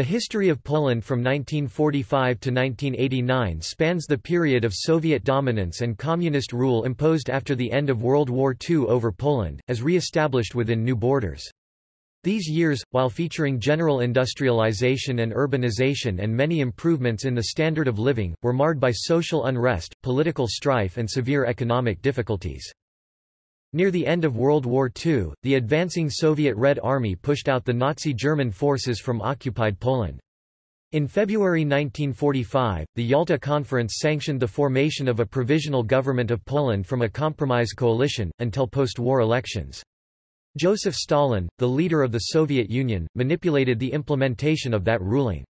The history of Poland from 1945 to 1989 spans the period of Soviet dominance and communist rule imposed after the end of World War II over Poland, as re-established within new borders. These years, while featuring general industrialization and urbanization and many improvements in the standard of living, were marred by social unrest, political strife and severe economic difficulties. Near the end of World War II, the advancing Soviet Red Army pushed out the Nazi German forces from occupied Poland. In February 1945, the Yalta Conference sanctioned the formation of a provisional government of Poland from a compromise coalition, until post-war elections. Joseph Stalin, the leader of the Soviet Union, manipulated the implementation of that ruling.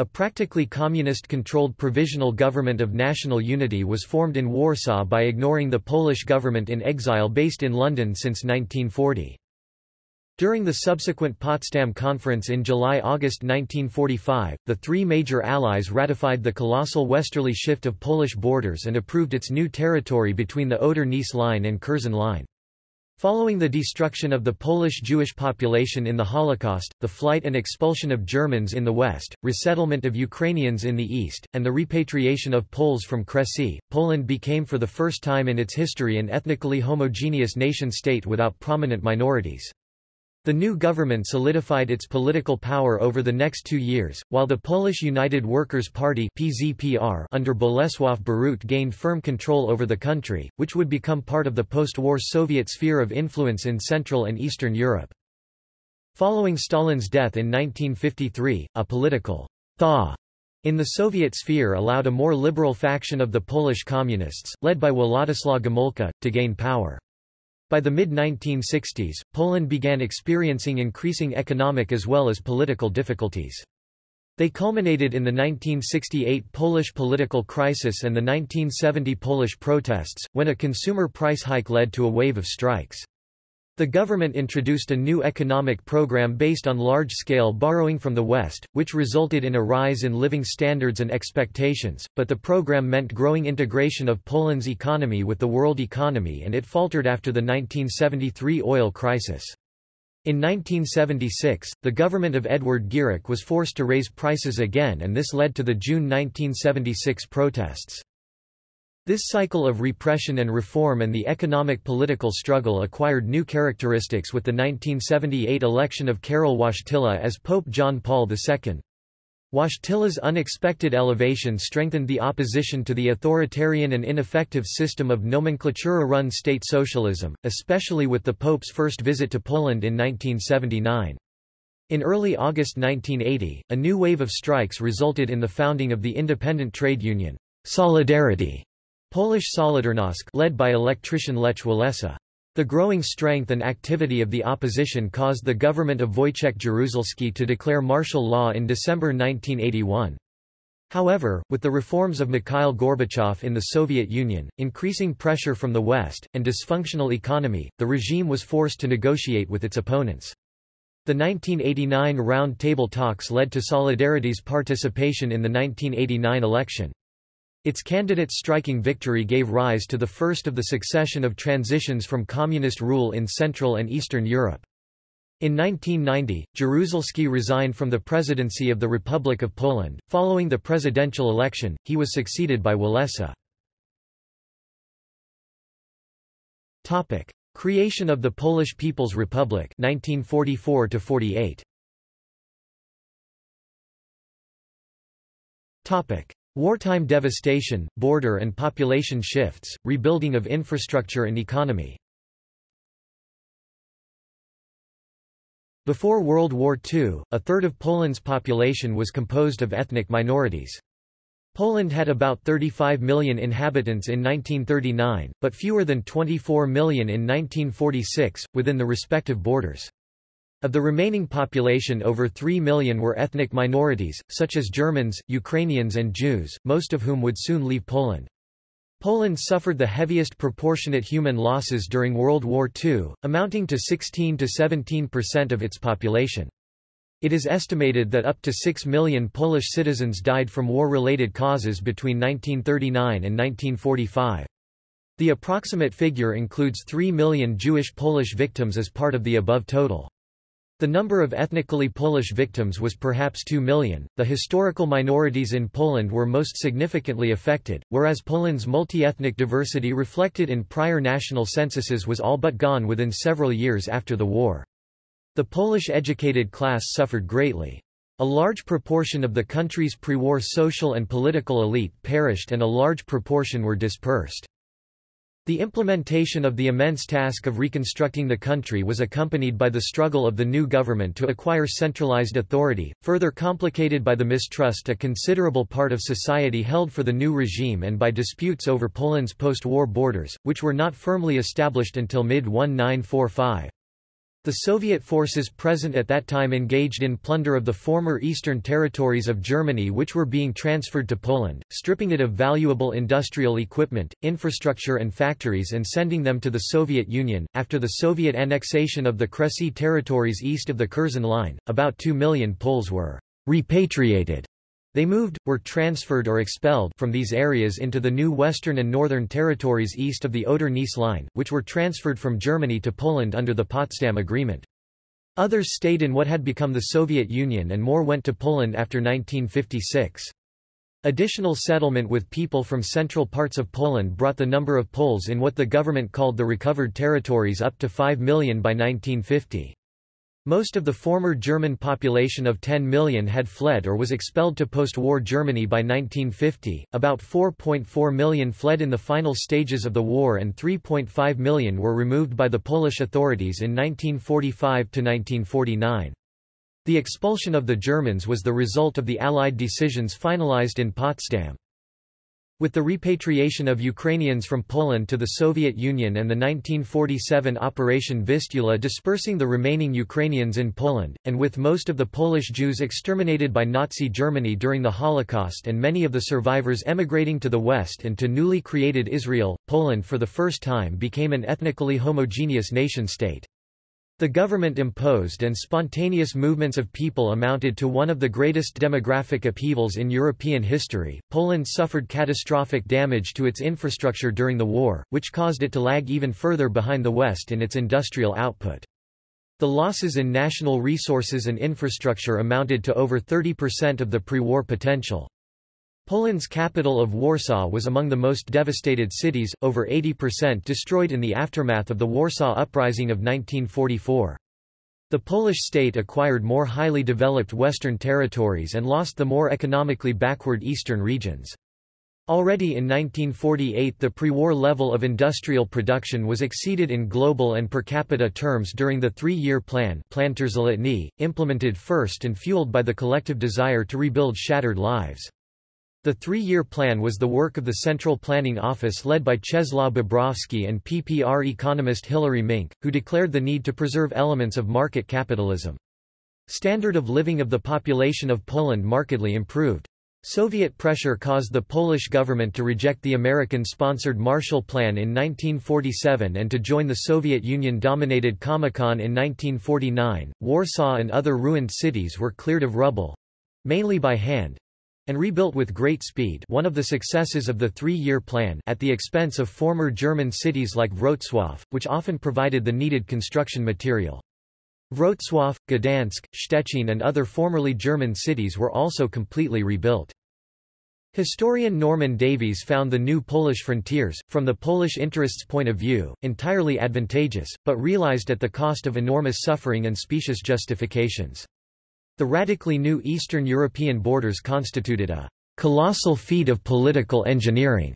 A practically communist-controlled provisional government of national unity was formed in Warsaw by ignoring the Polish government in exile based in London since 1940. During the subsequent Potsdam Conference in July–August 1945, the three major allies ratified the colossal westerly shift of Polish borders and approved its new territory between the Oder-Neisse Line and Curzon Line. Following the destruction of the Polish Jewish population in the Holocaust, the flight and expulsion of Germans in the west, resettlement of Ukrainians in the east, and the repatriation of Poles from Kresy, Poland became for the first time in its history an ethnically homogeneous nation-state without prominent minorities. The new government solidified its political power over the next two years, while the Polish United Workers' Party PZPR under Bolesław Bierut gained firm control over the country, which would become part of the post-war Soviet sphere of influence in Central and Eastern Europe. Following Stalin's death in 1953, a political thaw in the Soviet sphere allowed a more liberal faction of the Polish Communists, led by Władysław Gomułka, to gain power. By the mid-1960s, Poland began experiencing increasing economic as well as political difficulties. They culminated in the 1968 Polish political crisis and the 1970 Polish protests, when a consumer price hike led to a wave of strikes. The government introduced a new economic program based on large-scale borrowing from the West, which resulted in a rise in living standards and expectations, but the program meant growing integration of Poland's economy with the world economy and it faltered after the 1973 oil crisis. In 1976, the government of Edward Gierek was forced to raise prices again and this led to the June 1976 protests. This cycle of repression and reform and the economic-political struggle acquired new characteristics with the 1978 election of Karol Wojtyla as Pope John Paul II. Wojtyla's unexpected elevation strengthened the opposition to the authoritarian and ineffective system of nomenklatura-run state socialism, especially with the Pope's first visit to Poland in 1979. In early August 1980, a new wave of strikes resulted in the founding of the independent trade union, Solidarity, Polish Solidarnosc led by electrician Lech Walesa. The growing strength and activity of the opposition caused the government of Wojciech Jaruzelski to declare martial law in December 1981. However, with the reforms of Mikhail Gorbachev in the Soviet Union, increasing pressure from the West, and dysfunctional economy, the regime was forced to negotiate with its opponents. The 1989 Round Table talks led to Solidarity's participation in the 1989 election. Its candidate's striking victory gave rise to the first of the succession of transitions from communist rule in Central and Eastern Europe. In 1990, Jaruzelski resigned from the presidency of the Republic of Poland. Following the presidential election, he was succeeded by Walesa. Topic: Creation of the Polish People's Republic 1944 to 48. Topic: Wartime devastation, border and population shifts, rebuilding of infrastructure and economy. Before World War II, a third of Poland's population was composed of ethnic minorities. Poland had about 35 million inhabitants in 1939, but fewer than 24 million in 1946, within the respective borders. Of the remaining population over 3 million were ethnic minorities, such as Germans, Ukrainians and Jews, most of whom would soon leave Poland. Poland suffered the heaviest proportionate human losses during World War II, amounting to 16 to 17% of its population. It is estimated that up to 6 million Polish citizens died from war-related causes between 1939 and 1945. The approximate figure includes 3 million Jewish Polish victims as part of the above total. The number of ethnically Polish victims was perhaps 2 million. The historical minorities in Poland were most significantly affected, whereas Poland's multi-ethnic diversity reflected in prior national censuses was all but gone within several years after the war. The Polish educated class suffered greatly. A large proportion of the country's pre-war social and political elite perished and a large proportion were dispersed. The implementation of the immense task of reconstructing the country was accompanied by the struggle of the new government to acquire centralized authority, further complicated by the mistrust a considerable part of society held for the new regime and by disputes over Poland's post-war borders, which were not firmly established until mid-1945. The Soviet forces present at that time engaged in plunder of the former eastern territories of Germany which were being transferred to Poland, stripping it of valuable industrial equipment, infrastructure and factories and sending them to the Soviet Union. After the Soviet annexation of the Kresy territories east of the Curzon Line, about 2 million Poles were repatriated they moved, were transferred or expelled from these areas into the new western and northern territories east of the Oder-Neisse line, which were transferred from Germany to Poland under the Potsdam Agreement. Others stayed in what had become the Soviet Union and more went to Poland after 1956. Additional settlement with people from central parts of Poland brought the number of Poles in what the government called the recovered territories up to 5 million by 1950. Most of the former German population of 10 million had fled or was expelled to post-war Germany by 1950, about 4.4 million fled in the final stages of the war and 3.5 million were removed by the Polish authorities in 1945–1949. The expulsion of the Germans was the result of the Allied decisions finalized in Potsdam. With the repatriation of Ukrainians from Poland to the Soviet Union and the 1947 Operation Vistula dispersing the remaining Ukrainians in Poland, and with most of the Polish Jews exterminated by Nazi Germany during the Holocaust and many of the survivors emigrating to the West and to newly created Israel, Poland for the first time became an ethnically homogeneous nation-state. The government-imposed and spontaneous movements of people amounted to one of the greatest demographic upheavals in European history. Poland suffered catastrophic damage to its infrastructure during the war, which caused it to lag even further behind the West in its industrial output. The losses in national resources and infrastructure amounted to over 30% of the pre-war potential. Poland's capital of Warsaw was among the most devastated cities, over 80% destroyed in the aftermath of the Warsaw Uprising of 1944. The Polish state acquired more highly developed western territories and lost the more economically backward eastern regions. Already in 1948 the pre-war level of industrial production was exceeded in global and per capita terms during the three-year plan implemented first and fueled by the collective desire to rebuild shattered lives. The three-year plan was the work of the Central Planning Office led by Czesław Bobrowski and PPR economist Hilary Minc, who declared the need to preserve elements of market capitalism. Standard of living of the population of Poland markedly improved. Soviet pressure caused the Polish government to reject the American-sponsored Marshall Plan in 1947 and to join the Soviet Union-dominated Comecon in 1949. Warsaw and other ruined cities were cleared of rubble—mainly by hand, and rebuilt with great speed one of the successes of the three-year plan at the expense of former German cities like Wrocław, which often provided the needed construction material. Wrocław, Gdansk, Szczecin and other formerly German cities were also completely rebuilt. Historian Norman Davies found the new Polish frontiers, from the Polish interests' point of view, entirely advantageous, but realized at the cost of enormous suffering and specious justifications. The radically new Eastern European borders constituted a colossal feat of political engineering,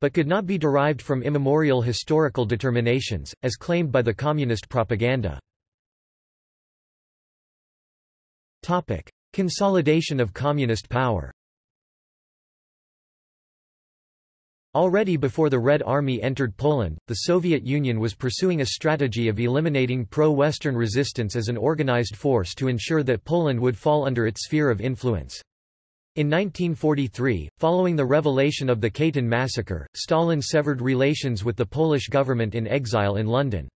but could not be derived from immemorial historical determinations, as claimed by the communist propaganda. Topic. Consolidation of communist power Already before the Red Army entered Poland, the Soviet Union was pursuing a strategy of eliminating pro-Western resistance as an organized force to ensure that Poland would fall under its sphere of influence. In 1943, following the revelation of the Katyn massacre, Stalin severed relations with the Polish government in exile in London.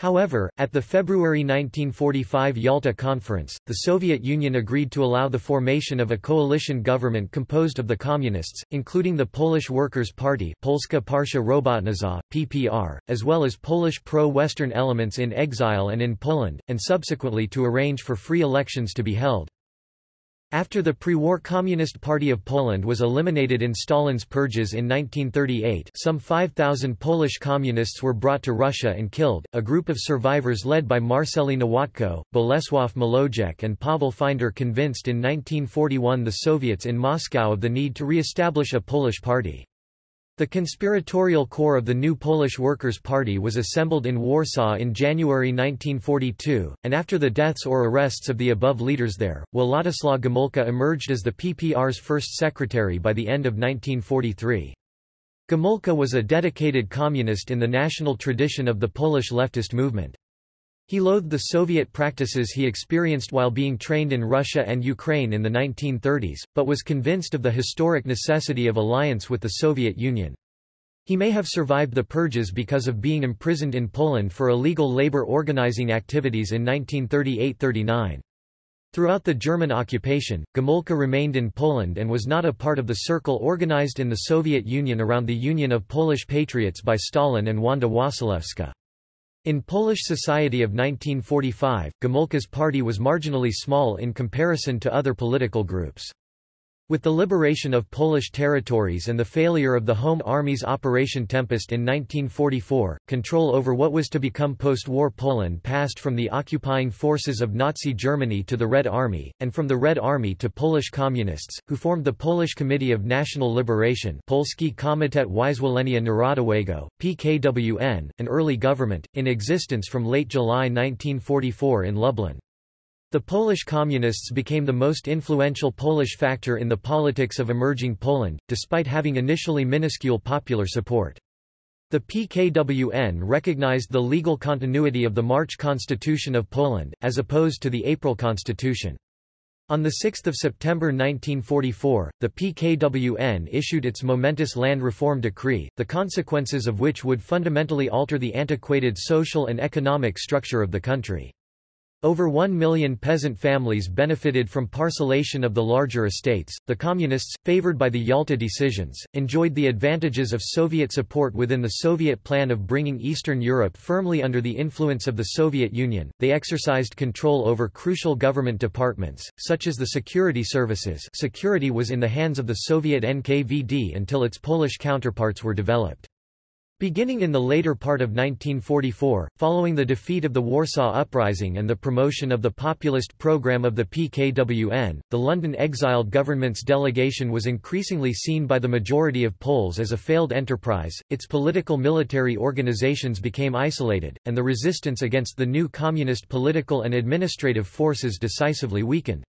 However, at the February 1945 Yalta Conference, the Soviet Union agreed to allow the formation of a coalition government composed of the Communists, including the Polish Workers' Party Polska Partia Robotnicza, PPR, as well as Polish pro-Western elements in exile and in Poland, and subsequently to arrange for free elections to be held. After the pre-war Communist Party of Poland was eliminated in Stalin's purges in 1938 some 5,000 Polish communists were brought to Russia and killed. A group of survivors led by Marceli Nowotko, Bolesław Mołojec and Pavel Finder convinced in 1941 the Soviets in Moscow of the need to re-establish a Polish party. The conspiratorial core of the new Polish Workers' Party was assembled in Warsaw in January 1942, and after the deaths or arrests of the above leaders there, Władysław Gomulka emerged as the PPR's first secretary by the end of 1943. Gomulka was a dedicated communist in the national tradition of the Polish leftist movement. He loathed the Soviet practices he experienced while being trained in Russia and Ukraine in the 1930s, but was convinced of the historic necessity of alliance with the Soviet Union. He may have survived the purges because of being imprisoned in Poland for illegal labor organizing activities in 1938–39. Throughout the German occupation, Gomulka remained in Poland and was not a part of the circle organized in the Soviet Union around the Union of Polish Patriots by Stalin and Wanda Wasilewska. In Polish society of 1945, Gomulka's party was marginally small in comparison to other political groups. With the liberation of Polish territories and the failure of the Home Army's Operation Tempest in 1944, control over what was to become post-war Poland passed from the occupying forces of Nazi Germany to the Red Army, and from the Red Army to Polish Communists, who formed the Polish Committee of National Liberation Polski Komitet Wyzwolenia Narodowego, PKWN, an early government, in existence from late July 1944 in Lublin. The Polish Communists became the most influential Polish factor in the politics of emerging Poland, despite having initially minuscule popular support. The PKWN recognized the legal continuity of the March Constitution of Poland, as opposed to the April Constitution. On 6 September 1944, the PKWN issued its momentous land reform decree, the consequences of which would fundamentally alter the antiquated social and economic structure of the country. Over one million peasant families benefited from parcellation of the larger estates. The Communists, favored by the Yalta decisions, enjoyed the advantages of Soviet support within the Soviet plan of bringing Eastern Europe firmly under the influence of the Soviet Union. They exercised control over crucial government departments, such as the security services. Security was in the hands of the Soviet NKVD until its Polish counterparts were developed. Beginning in the later part of 1944, following the defeat of the Warsaw Uprising and the promotion of the populist program of the PKWN, the London exiled government's delegation was increasingly seen by the majority of Poles as a failed enterprise, its political military organizations became isolated, and the resistance against the new communist political and administrative forces decisively weakened.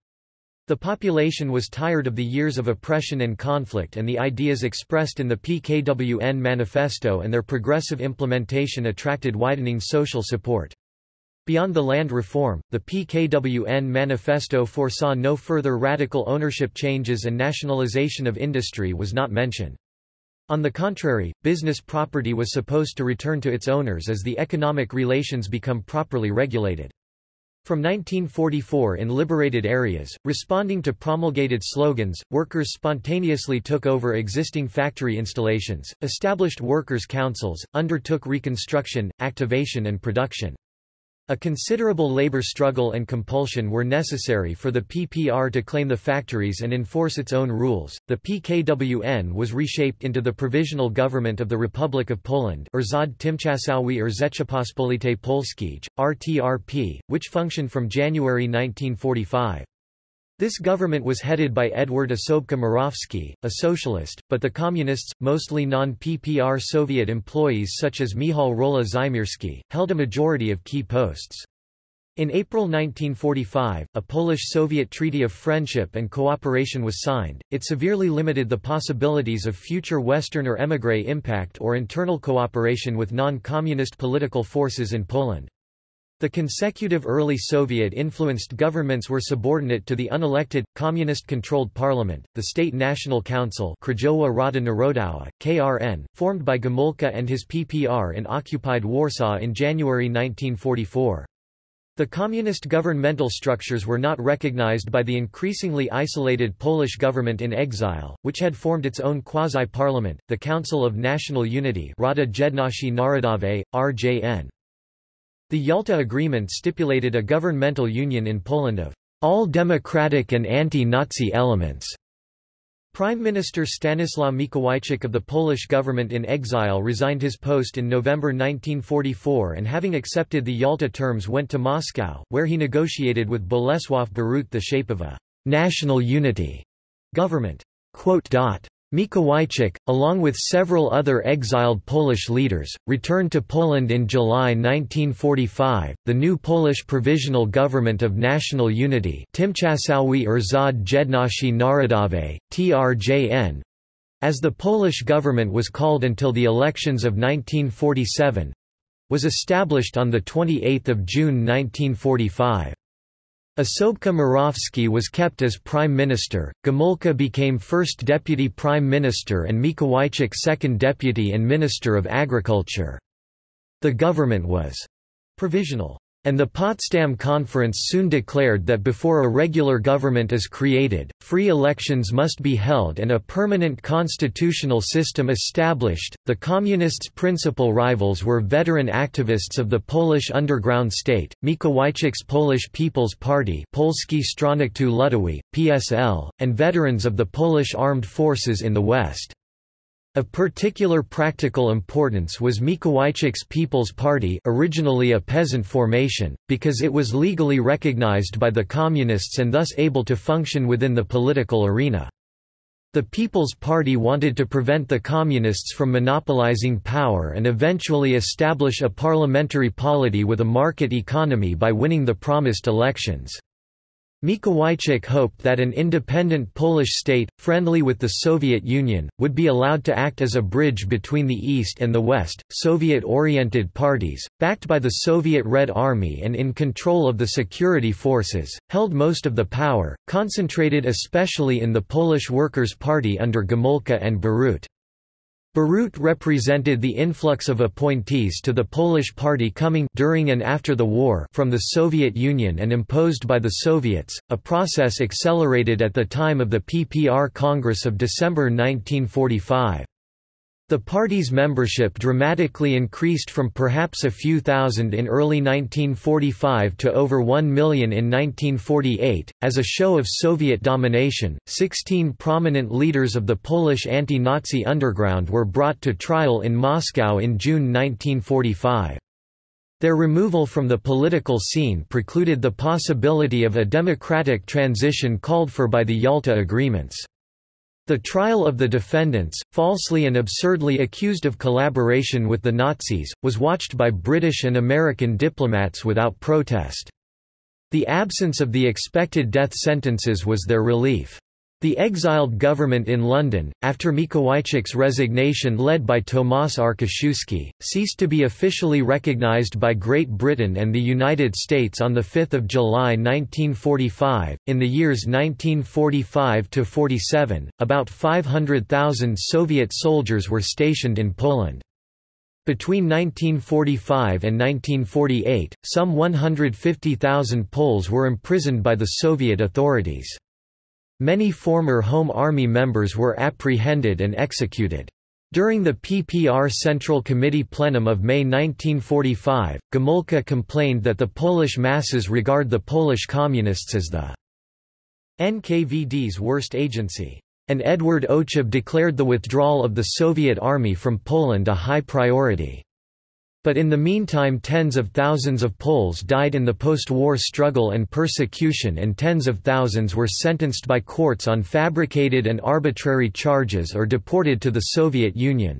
The population was tired of the years of oppression and conflict and the ideas expressed in the PKWN manifesto and their progressive implementation attracted widening social support. Beyond the land reform, the PKWN manifesto foresaw no further radical ownership changes and nationalization of industry was not mentioned. On the contrary, business property was supposed to return to its owners as the economic relations become properly regulated. From 1944 in liberated areas, responding to promulgated slogans, workers spontaneously took over existing factory installations, established workers' councils, undertook reconstruction, activation and production. A considerable labor struggle and compulsion were necessary for the PPR to claim the factories and enforce its own rules. The PKWN was reshaped into the Provisional Government of the Republic of Poland Rząd Tymczasowy Rzeczypospolitej Polskiej, RTRP, which functioned from January 1945. This government was headed by Edward Osobka Morawski, a socialist, but the communists, mostly non-PPR Soviet employees such as Mihal Rola Żymierski, held a majority of key posts. In April 1945, a Polish-Soviet Treaty of Friendship and Cooperation was signed. It severely limited the possibilities of future Western or émigré impact or internal cooperation with non-communist political forces in Poland. The consecutive early Soviet-influenced governments were subordinate to the unelected, communist-controlled parliament, the State National Council Krajowa Rada Narodowa, KRN, formed by Gomulka and his PPR in occupied Warsaw in January 1944. The communist governmental structures were not recognized by the increasingly isolated Polish government in exile, which had formed its own quasi-parliament, the Council of National Unity Rada Jedności Narodowej, RJN. The Yalta Agreement stipulated a governmental union in Poland of all democratic and anti-Nazi elements. Prime Minister Stanislaw Mikołajczyk of the Polish government in exile resigned his post in November 1944 and having accepted the Yalta terms went to Moscow, where he negotiated with Bolesław Bierut the shape of a national unity government. Mikołajczyk, along with several other exiled Polish leaders, returned to Poland in July 1945. The new Polish Provisional Government of National Unity, Tymczasowy Rząd Jedności Narodowej, TRJN, as the Polish government was called until the elections of 1947, was established on 28 June 1945. Osobka Morawski was kept as prime minister, Gomulka became first deputy prime minister and Mikołajczyk second deputy and minister of agriculture. The government was provisional. And the Potsdam Conference soon declared that before a regular government is created, free elections must be held and a permanent constitutional system established. The Communists' principal rivals were veteran activists of the Polish underground state, Mikołajczyk's Polish People's Party Polski Stronnictwo Ludowe, PSL, and veterans of the Polish armed forces in the West. Of particular practical importance was Mikołajczyk's People's Party originally a peasant formation, because it was legally recognized by the Communists and thus able to function within the political arena. The People's Party wanted to prevent the Communists from monopolizing power and eventually establish a parliamentary polity with a market economy by winning the promised elections. Mikołajczyk hoped that an independent Polish state, friendly with the Soviet Union, would be allowed to act as a bridge between the East and the West. Soviet-oriented parties, backed by the Soviet Red Army and in control of the security forces, held most of the power, concentrated especially in the Polish Workers' Party under Gomulka and Bierut. Bierut represented the influx of appointees to the Polish party coming during and after the war from the Soviet Union and imposed by the Soviets, a process accelerated at the time of the PPR Congress of December 1945. The party's membership dramatically increased from perhaps a few thousand in early 1945 to over one million in 1948. As a show of Soviet domination, 16 prominent leaders of the Polish anti-Nazi underground were brought to trial in Moscow in June 1945. Their removal from the political scene precluded the possibility of a democratic transition called for by the Yalta Agreements. The trial of the defendants, falsely and absurdly accused of collaboration with the Nazis, was watched by British and American diplomats without protest. The absence of the expected death sentences was their relief. The exiled government in London, after Mikołajczyk's resignation led by Tomasz Arciszewski, ceased to be officially recognized by Great Britain and the United States on 5 July 1945. In the years 1945–47, about 500,000 Soviet soldiers were stationed in Poland. Between 1945 and 1948, some 150,000 Poles were imprisoned by the Soviet authorities. Many former Home Army members were apprehended and executed. During the PPR Central Committee plenum of May 1945, Gomulka complained that the Polish masses regard the Polish Communists as the NKVD's worst agency. And Edward Ochab declared the withdrawal of the Soviet Army from Poland a high priority. But in the meantime tens of thousands of Poles died in the post-war struggle and persecution and tens of thousands were sentenced by courts on fabricated and arbitrary charges or deported to the Soviet Union.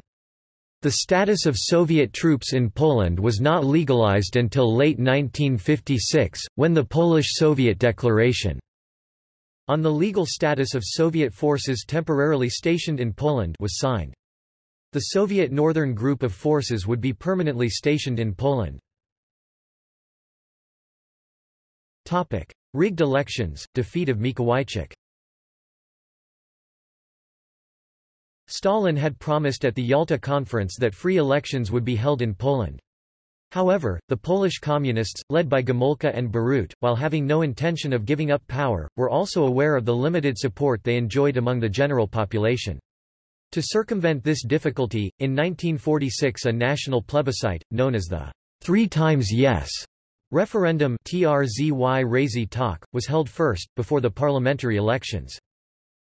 The status of Soviet troops in Poland was not legalized until late 1956, when the Polish-Soviet Declaration on the legal status of Soviet forces temporarily stationed in Poland was signed. The Soviet Northern Group of Forces would be permanently stationed in Poland. Topic. Rigged elections, defeat of Mikołajczyk Stalin had promised at the Yalta Conference that free elections would be held in Poland. However, the Polish communists, led by Gomulka and Bierut, while having no intention of giving up power, were also aware of the limited support they enjoyed among the general population. To circumvent this difficulty, in 1946 a national plebiscite, known as the Three Times Yes referendum TRZY was held first, before the parliamentary elections.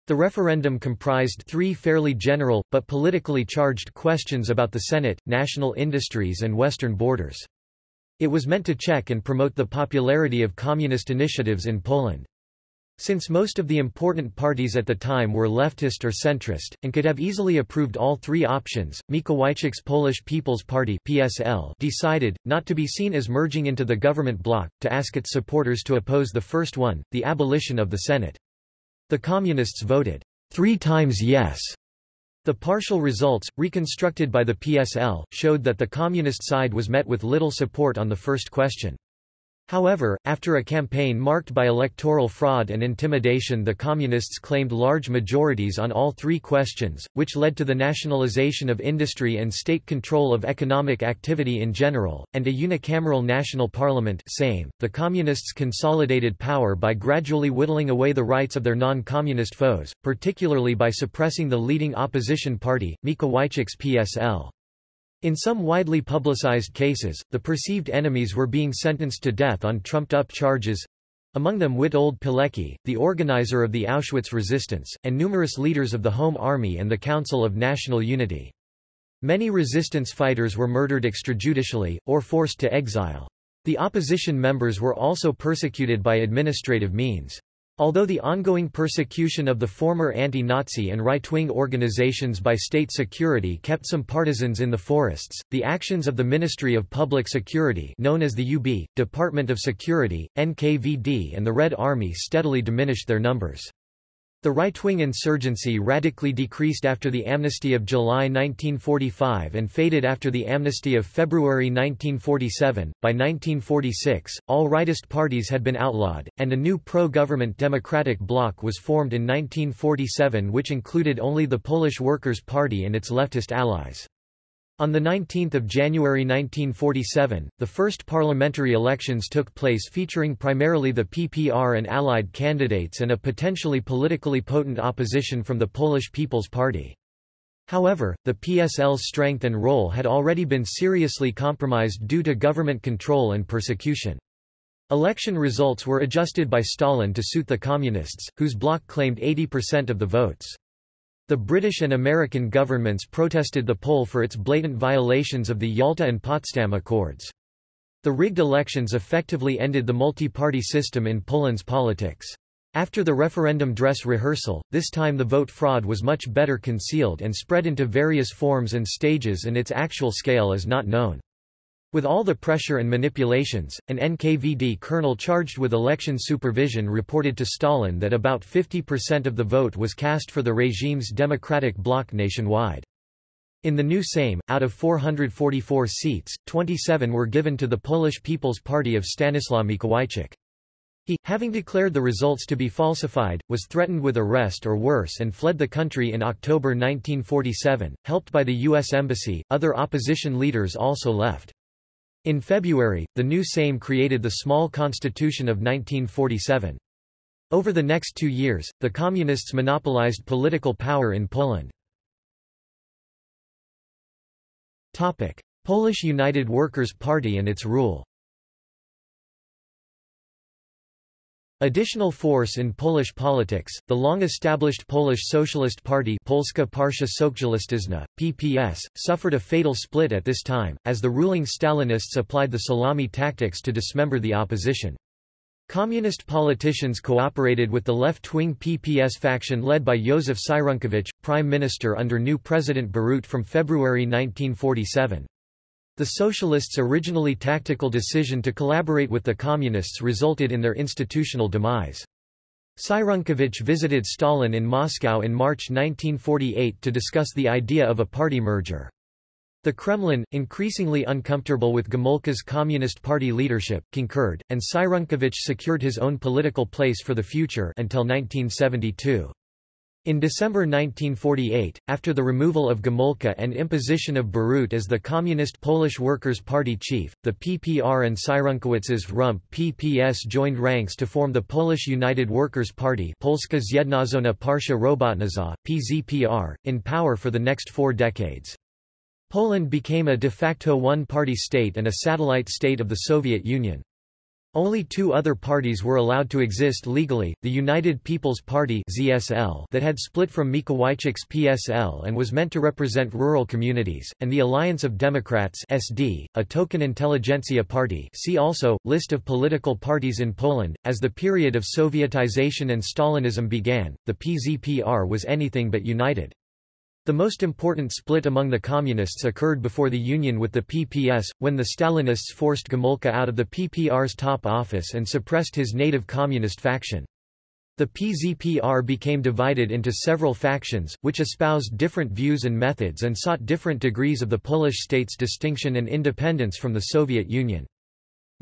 The referendum comprised three fairly general, but politically charged questions about the Senate, national industries and western borders. It was meant to check and promote the popularity of communist initiatives in Poland. Since most of the important parties at the time were leftist or centrist, and could have easily approved all three options, Mikołajczyk's Polish People's Party PSL decided, not to be seen as merging into the government bloc, to ask its supporters to oppose the first one, the abolition of the Senate. The Communists voted three times yes. The partial results, reconstructed by the PSL, showed that the Communist side was met with little support on the first question. However, after a campaign marked by electoral fraud and intimidation the Communists claimed large majorities on all three questions, which led to the nationalization of industry and state control of economic activity in general, and a unicameral national parliament Sejm. .The Communists consolidated power by gradually whittling away the rights of their non-communist foes, particularly by suppressing the leading opposition party, Mikołajczyk's PSL. In some widely publicized cases, the perceived enemies were being sentenced to death on trumped-up charges, among them Witold Pilecki, the organizer of the Auschwitz resistance, and numerous leaders of the Home Army and the Council of National Unity. Many resistance fighters were murdered extrajudicially, or forced to exile. The opposition members were also persecuted by administrative means. Although the ongoing persecution of the former anti-Nazi and right-wing organizations by state security kept some partisans in the forests, the actions of the Ministry of Public Security known as the UB, Department of Security, NKVD and the Red Army steadily diminished their numbers. The right-wing insurgency radically decreased after the amnesty of July 1945 and faded after the amnesty of February 1947. By 1946, all rightist parties had been outlawed, and a new pro-government democratic bloc was formed in 1947 which included only the Polish Workers' Party and its leftist allies. On 19 January 1947, the first parliamentary elections took place featuring primarily the PPR and allied candidates and a potentially politically potent opposition from the Polish People's Party. However, the PSL's strength and role had already been seriously compromised due to government control and persecution. Election results were adjusted by Stalin to suit the Communists, whose bloc claimed 80% of the votes. The British and American governments protested the poll for its blatant violations of the Yalta and Potsdam Accords. The rigged elections effectively ended the multi-party system in Poland's politics. After the referendum dress rehearsal, this time the vote fraud was much better concealed and spread into various forms and stages and its actual scale is not known. With all the pressure and manipulations, an NKVD colonel charged with election supervision reported to Stalin that about 50% of the vote was cast for the regime's democratic bloc nationwide. In the new Sejm, out of 444 seats, 27 were given to the Polish People's Party of Stanislaw Mikołajczyk. He, having declared the results to be falsified, was threatened with arrest or worse and fled the country in October 1947. Helped by the U.S. Embassy, other opposition leaders also left. In February, the new Sejm created the small constitution of 1947. Over the next two years, the Communists monopolized political power in Poland. Polish United Workers' Party and its rule Additional force in Polish politics, the long-established Polish Socialist Party Polska Partia Socjalistyczna, PPS, suffered a fatal split at this time, as the ruling Stalinists applied the salami tactics to dismember the opposition. Communist politicians cooperated with the left-wing PPS faction led by Józef Cyrankiewicz, prime minister under new President Bierut from February 1947. The Socialists' originally tactical decision to collaborate with the Communists resulted in their institutional demise. Cyrankiewicz visited Stalin in Moscow in March 1948 to discuss the idea of a party merger. The Kremlin, increasingly uncomfortable with Gomulka's Communist Party leadership, concurred, and Cyrankiewicz secured his own political place for the future until 1972. In December 1948, after the removal of Gomulka and imposition of Bierut as the Communist Polish Workers' Party chief, the PPR and Cyrankiewicz's Rump PPS joined ranks to form the Polish United Workers' Party Polska Zjednoczona Partia Robotnicza, PZPR, in power for the next four decades. Poland became a de facto one-party state and a satellite state of the Soviet Union. Only two other parties were allowed to exist legally, the United People's Party ZSL that had split from Mikołajczyk's PSL and was meant to represent rural communities, and the Alliance of Democrats SD, a token intelligentsia party see also, List of political parties in Poland. As the period of Sovietization and Stalinism began, the PZPR was anything but united. The most important split among the Communists occurred before the union with the PPS, when the Stalinists forced Gomulka out of the PPR's top office and suppressed his native Communist faction. The PZPR became divided into several factions, which espoused different views and methods and sought different degrees of the Polish state's distinction and independence from the Soviet Union.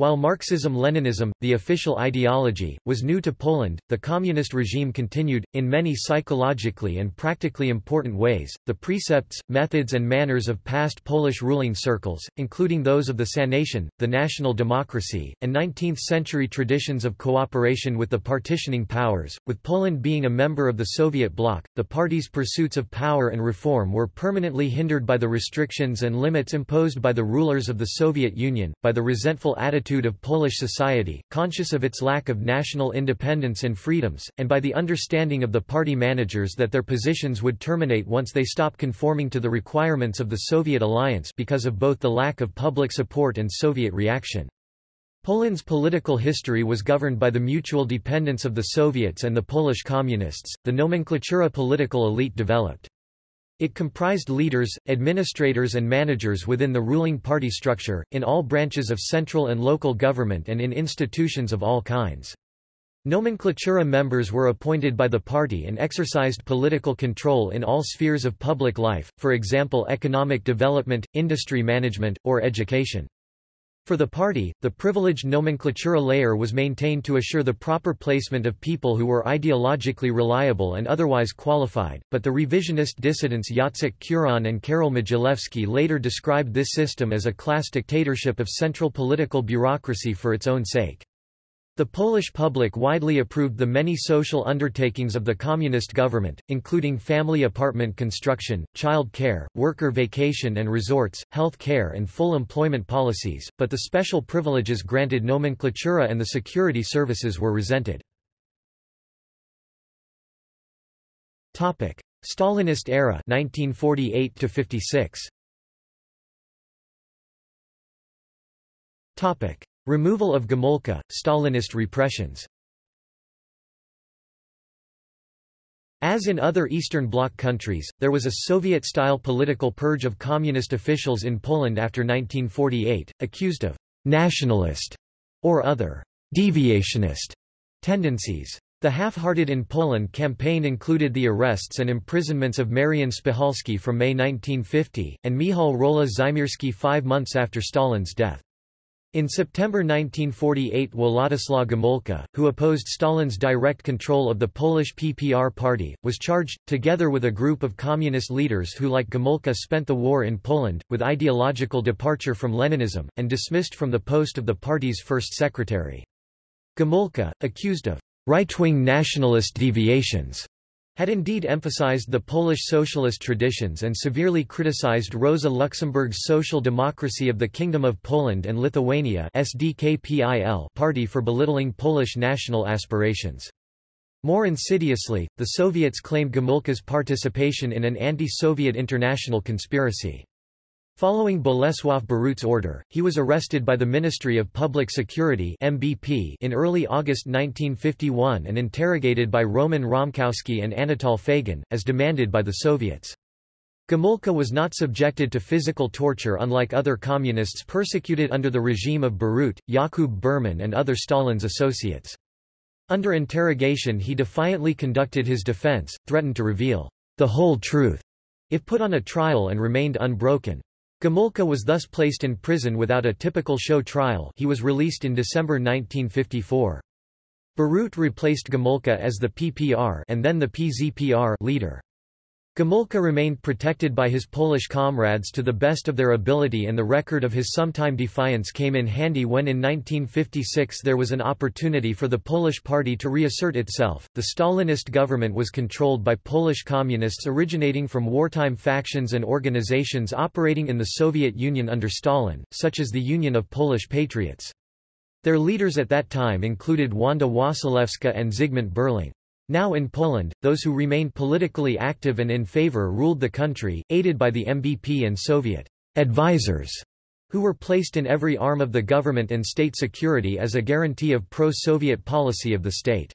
While Marxism-Leninism, the official ideology, was new to Poland, the communist regime continued, in many psychologically and practically important ways, the precepts, methods and manners of past Polish ruling circles, including those of the Sanation, the national democracy, and 19th-century traditions of cooperation with the partitioning powers. With Poland being a member of the Soviet bloc, the party's pursuits of power and reform were permanently hindered by the restrictions and limits imposed by the rulers of the Soviet Union, by the resentful attitude of Polish society, conscious of its lack of national independence and freedoms, and by the understanding of the party managers that their positions would terminate once they stopped conforming to the requirements of the Soviet alliance because of both the lack of public support and Soviet reaction. Poland's political history was governed by the mutual dependence of the Soviets and the Polish Communists. The nomenklatura political elite developed. It comprised leaders, administrators and managers within the ruling party structure, in all branches of central and local government and in institutions of all kinds. Nomenklatura members were appointed by the party and exercised political control in all spheres of public life, for example economic development, industry management, or education. For the party, the privileged nomenclatura layer was maintained to assure the proper placement of people who were ideologically reliable and otherwise qualified, but the revisionist dissidents Jacek Kuron and Karol Modzelewski later described this system as a class dictatorship of central political bureaucracy for its own sake. The Polish public widely approved the many social undertakings of the communist government, including family apartment construction, child care, worker vacation and resorts, health care and full employment policies, but the special privileges granted nomenklatura and the security services were resented. Stalinist era 1948 to 56. Removal of Gomulka, Stalinist repressions As in other Eastern Bloc countries, there was a Soviet-style political purge of communist officials in Poland after 1948, accused of «nationalist» or other «deviationist» tendencies. The Half-Hearted in Poland campaign included the arrests and imprisonments of Marian Spychalski from May 1950, and Michał Rola Żymierski five months after Stalin's death. In September 1948 Władysław Gomulka, who opposed Stalin's direct control of the Polish PPR party, was charged, together with a group of communist leaders who like Gomulka spent the war in Poland, with ideological departure from Leninism, and dismissed from the post of the party's first secretary. Gomulka, accused of right-wing nationalist deviations, had indeed emphasized the Polish socialist traditions and severely criticized Rosa Luxemburg's Social Democracy of the Kingdom of Poland and Lithuania party for belittling Polish national aspirations. More insidiously, the Soviets claimed Gomulka's participation in an anti-Soviet international conspiracy. Following Bolesław Bierut's order, he was arrested by the Ministry of Public Security MBP in early August 1951 and interrogated by Roman Romkowski and Anatol Fejgin, as demanded by the Soviets. Gomulka was not subjected to physical torture unlike other communists persecuted under the regime of Bierut, Jakub Berman and other Stalin's associates. Under interrogation he defiantly conducted his defense, threatened to reveal the whole truth if put on a trial and remained unbroken. Gomulka was thus placed in prison without a typical show trial he was released in December 1954. Bierut replaced Gomulka as the PPR and then the PZPR leader. Gomulka remained protected by his Polish comrades to the best of their ability and the record of his sometime defiance came in handy when in 1956 there was an opportunity for the Polish party to reassert itself. The Stalinist government was controlled by Polish communists originating from wartime factions and organizations operating in the Soviet Union under Stalin, such as the Union of Polish Patriots. Their leaders at that time included Wanda Wasilewska and Zygmunt Berling. Now in Poland, those who remained politically active and in favor ruled the country, aided by the MBP and Soviet advisors, who were placed in every arm of the government and state security as a guarantee of pro-Soviet policy of the state.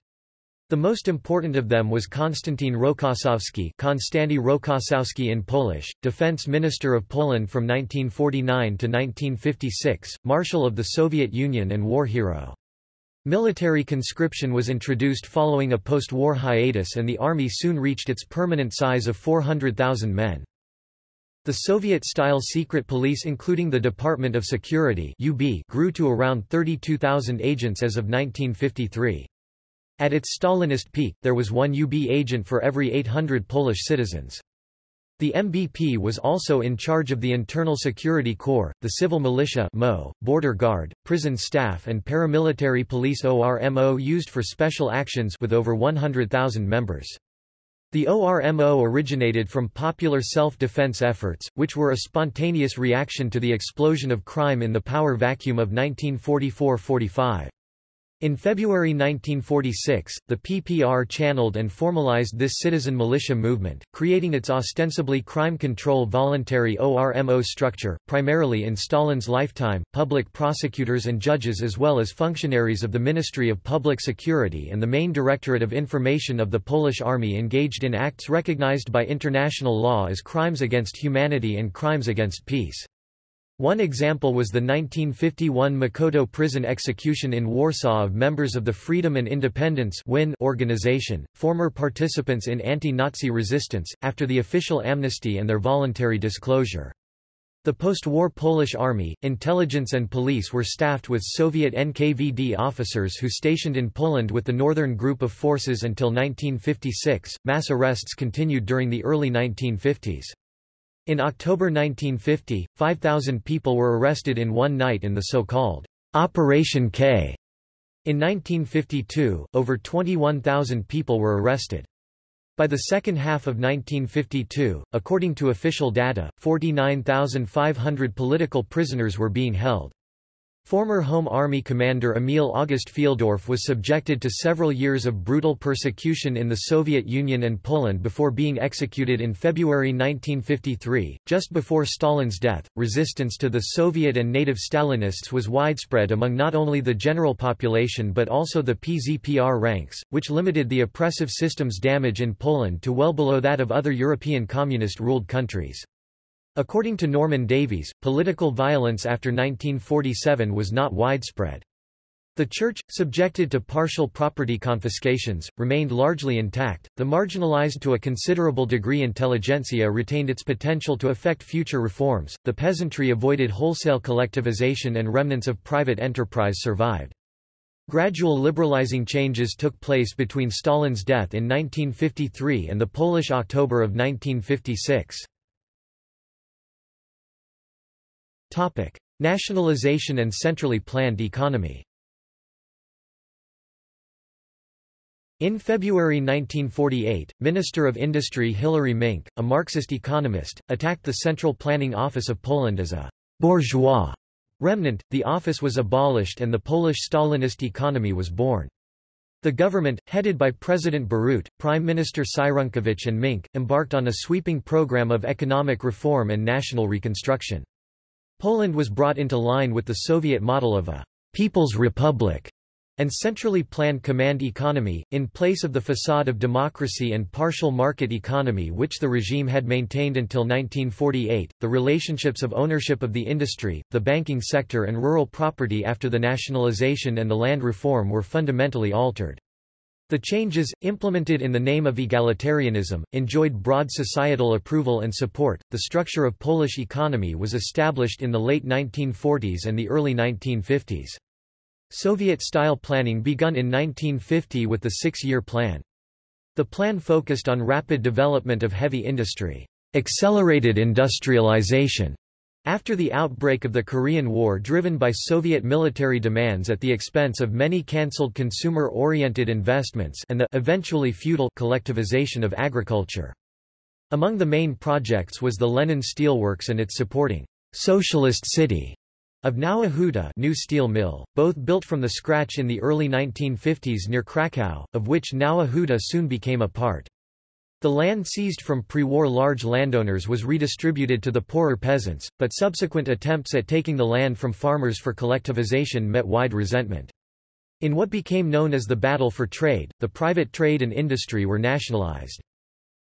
The most important of them was Konstantin Rokossowski Konstanty Rokossowski in Polish, Defense Minister of Poland from 1949 to 1956, Marshal of the Soviet Union and war hero. Military conscription was introduced following a post-war hiatus and the army soon reached its permanent size of 400,000 men. The Soviet-style secret police including the Department of Security UB grew to around 32,000 agents as of 1953. At its Stalinist peak, there was one UB agent for every 800 Polish citizens. The MBP was also in charge of the Internal Security Corps, the Civil Militia MO, Border Guard, prison staff and paramilitary police ORMO used for special actions with over 100,000 members. The ORMO originated from popular self-defense efforts, which were a spontaneous reaction to the explosion of crime in the power vacuum of 1944–45. In February 1946, the PPR channeled and formalized this citizen militia movement, creating its ostensibly crime control voluntary ORMO structure, primarily in Stalin's lifetime, public prosecutors and judges as well as functionaries of the Ministry of Public Security and the main Directorate of Information of the Polish Army engaged in acts recognized by international law as crimes against humanity and crimes against peace. One example was the 1951 Mokotów prison execution in Warsaw of members of the Freedom and Independence organization, former participants in anti-Nazi resistance, after the official amnesty and their voluntary disclosure. The post-war Polish army, intelligence and police were staffed with Soviet NKVD officers who stationed in Poland with the Northern Group of Forces until 1956. Mass arrests continued during the early 1950s. In October 1950, 5,000 people were arrested in one night in the so-called Operation K. In 1952, over 21,000 people were arrested. By the second half of 1952, according to official data, 49,500 political prisoners were being held. Former Home Army commander Emil August Fieldorf was subjected to several years of brutal persecution in the Soviet Union and Poland before being executed in February 1953. Just before Stalin's death, resistance to the Soviet and native Stalinists was widespread among not only the general population but also the PZPR ranks, which limited the oppressive system's damage in Poland to well below that of other European communist-ruled countries. According to Norman Davies, political violence after 1947 was not widespread. The church, subjected to partial property confiscations, remained largely intact. The marginalized to a considerable degree intelligentsia retained its potential to affect future reforms. The peasantry avoided wholesale collectivization and remnants of private enterprise survived. Gradual liberalizing changes took place between Stalin's death in 1953 and the Polish October of 1956. Topic: Nationalization and centrally planned economy. In February 1948, Minister of Industry Hilary Minc, a Marxist economist, attacked the Central Planning Office of Poland as a bourgeois remnant. The office was abolished and the Polish Stalinist economy was born. The government, headed by President Bierut, Prime Minister Cyrankiewicz and Minc, embarked on a sweeping program of economic reform and national reconstruction. Poland was brought into line with the Soviet model of a «people's republic» and centrally planned command economy, in place of the facade of democracy and partial market economy which the regime had maintained until 1948. The relationships of ownership of the industry, the banking sector and rural property after the nationalization and the land reform were fundamentally altered. The changes, implemented in the name of egalitarianism, enjoyed broad societal approval and support. The structure of Polish economy was established in the late 1940s and the early 1950s. Soviet-style planning begun in 1950 with the Six-Year Plan. The plan focused on rapid development of heavy industry, accelerated industrialization, after the outbreak of the Korean War driven by Soviet military demands at the expense of many cancelled consumer-oriented investments and the eventually futile collectivization of agriculture. Among the main projects was the Lenin Steelworks and its supporting socialist city of Nowa new steel mill, both built from the scratch in the early 1950s near Krakow, of which Nowa soon became a part. The land seized from pre-war large landowners was redistributed to the poorer peasants, but subsequent attempts at taking the land from farmers for collectivization met wide resentment. In what became known as the Battle for Trade, the private trade and industry were nationalized.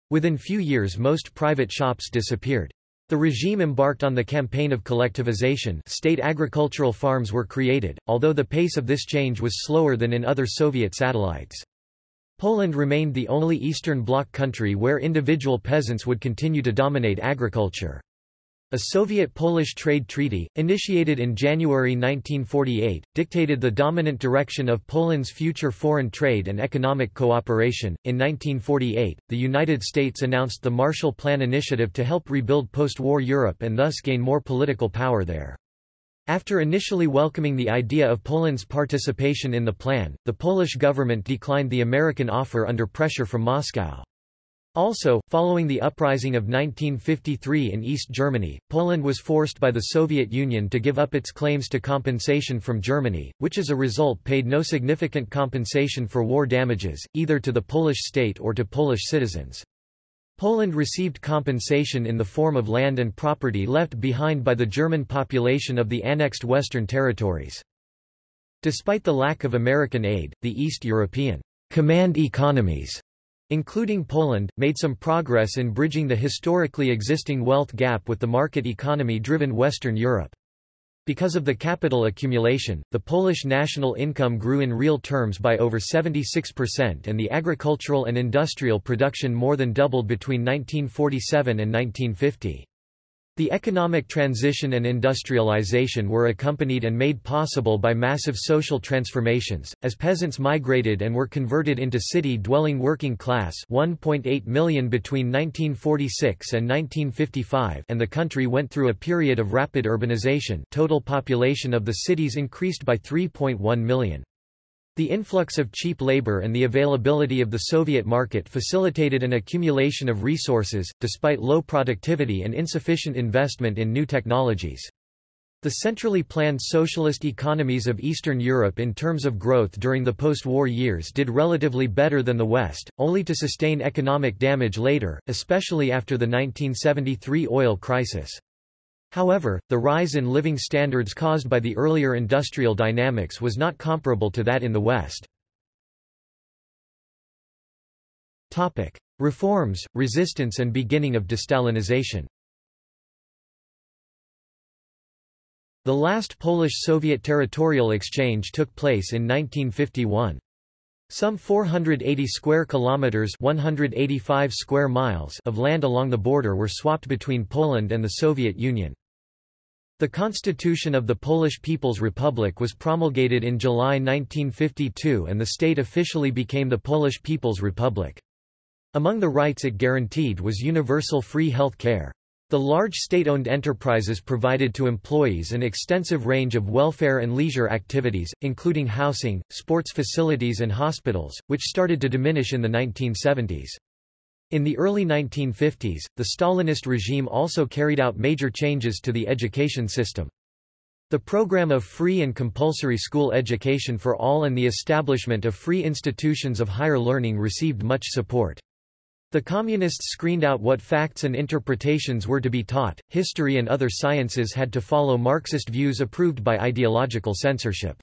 Within few years most private shops disappeared. The regime embarked on the campaign of collectivization state agricultural farms were created, although the pace of this change was slower than in other Soviet satellites. Poland remained the only Eastern Bloc country where individual peasants would continue to dominate agriculture. A Soviet-Polish trade treaty, initiated in January 1948, dictated the dominant direction of Poland's future foreign trade and economic cooperation. In 1948, the United States announced the Marshall Plan initiative to help rebuild post-war Europe and thus gain more political power there. After initially welcoming the idea of Poland's participation in the plan, the Polish government declined the American offer under pressure from Moscow. Also, following the uprising of 1953 in East Germany, Poland was forced by the Soviet Union to give up its claims to compensation from Germany, which as a result paid no significant compensation for war damages, either to the Polish state or to Polish citizens. Poland received compensation in the form of land and property left behind by the German population of the annexed Western territories. Despite the lack of American aid, the East European command economies, including Poland, made some progress in bridging the historically existing wealth gap with the market economy-driven Western Europe. Because of the capital accumulation, the Polish national income grew in real terms by over 76% and the agricultural and industrial production more than doubled between 1947 and 1950. The economic transition and industrialization were accompanied and made possible by massive social transformations, as peasants migrated and were converted into city-dwelling working class 1.8 million between 1946 and 1955 and the country went through a period of rapid urbanization total population of the cities increased by 3.1 million. The influx of cheap labor and the availability of the Soviet market facilitated an accumulation of resources, despite low productivity and insufficient investment in new technologies. The centrally planned socialist economies of Eastern Europe in terms of growth during the post-war years did relatively better than the West, only to sustain economic damage later, especially after the 1973 oil crisis. However, the rise in living standards caused by the earlier industrial dynamics was not comparable to that in the West. Topic. Reforms, resistance and beginning of destalinization The last Polish-Soviet territorial exchange took place in 1951. Some 480 square kilometers 185 square miles of land along the border were swapped between Poland and the Soviet Union. The Constitution of the Polish People's Republic was promulgated in July 1952 and the state officially became the Polish People's Republic. Among the rights it guaranteed was universal free health care. The large state-owned enterprises provided to employees an extensive range of welfare and leisure activities, including housing, sports facilities and hospitals, which started to diminish in the 1970s. In the early 1950s, the Stalinist regime also carried out major changes to the education system. The program of free and compulsory school education for all and the establishment of free institutions of higher learning received much support. The Communists screened out what facts and interpretations were to be taught, history and other sciences had to follow Marxist views approved by ideological censorship.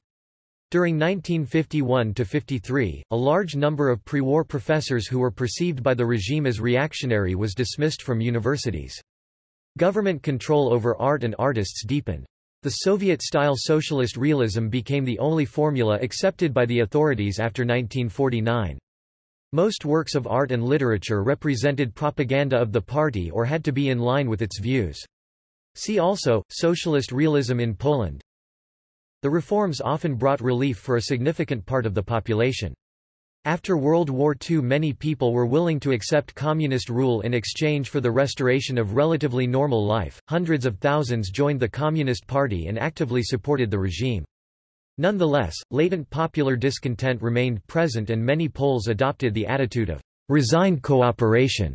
During 1951–53, a large number of pre-war professors who were perceived by the regime as reactionary was dismissed from universities. Government control over art and artists deepened. The Soviet-style socialist realism became the only formula accepted by the authorities after 1949. Most works of art and literature represented propaganda of the party or had to be in line with its views. See also, Socialist realism in Poland. The reforms often brought relief for a significant part of the population. After World War II many people were willing to accept communist rule in exchange for the restoration of relatively normal life. Hundreds of thousands joined the Communist Party and actively supported the regime. Nonetheless, latent popular discontent remained present and many Poles adopted the attitude of resigned cooperation.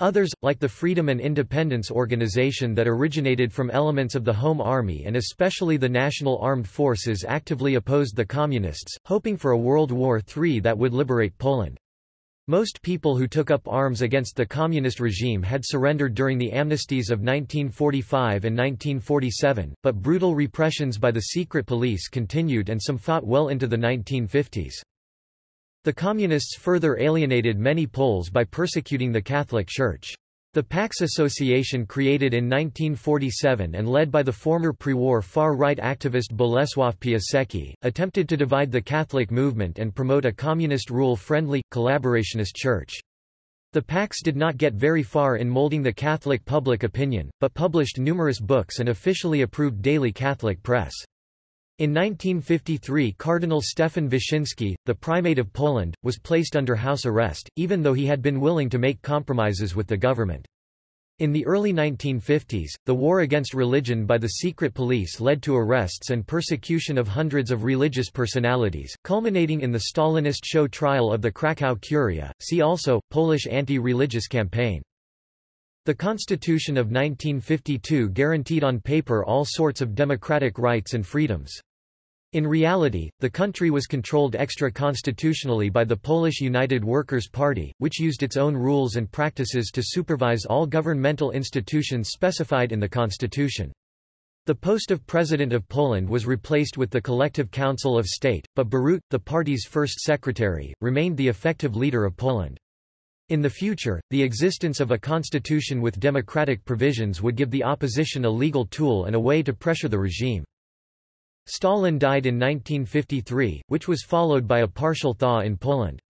Others, like the Freedom and Independence Organization that originated from elements of the Home Army and especially the National Armed Forces actively opposed the Communists, hoping for a World War III that would liberate Poland. Most people who took up arms against the communist regime had surrendered during the amnesties of 1945 and 1947, but brutal repressions by the secret police continued and some fought well into the 1950s. The Communists further alienated many Poles by persecuting the Catholic Church. The PAX Association created in 1947 and led by the former pre-war far-right activist Bolesław Piasecki, attempted to divide the Catholic movement and promote a communist rule-friendly, collaborationist church. The PAX did not get very far in molding the Catholic public opinion, but published numerous books and officially approved daily Catholic press. In 1953 Cardinal Stefan Wyszyński, the primate of Poland, was placed under house arrest, even though he had been willing to make compromises with the government. In the early 1950s, the war against religion by the secret police led to arrests and persecution of hundreds of religious personalities, culminating in the Stalinist show trial of the Krakow Curia. See also, Polish anti-religious campaign. The Constitution of 1952 guaranteed on paper all sorts of democratic rights and freedoms. In reality, the country was controlled extra-constitutionally by the Polish United Workers' Party, which used its own rules and practices to supervise all governmental institutions specified in the constitution. The post of President of Poland was replaced with the Collective Council of State, but Bierut, the party's first secretary, remained the effective leader of Poland. In the future, the existence of a constitution with democratic provisions would give the opposition a legal tool and a way to pressure the regime. Stalin died in 1953, which was followed by a partial thaw in Poland.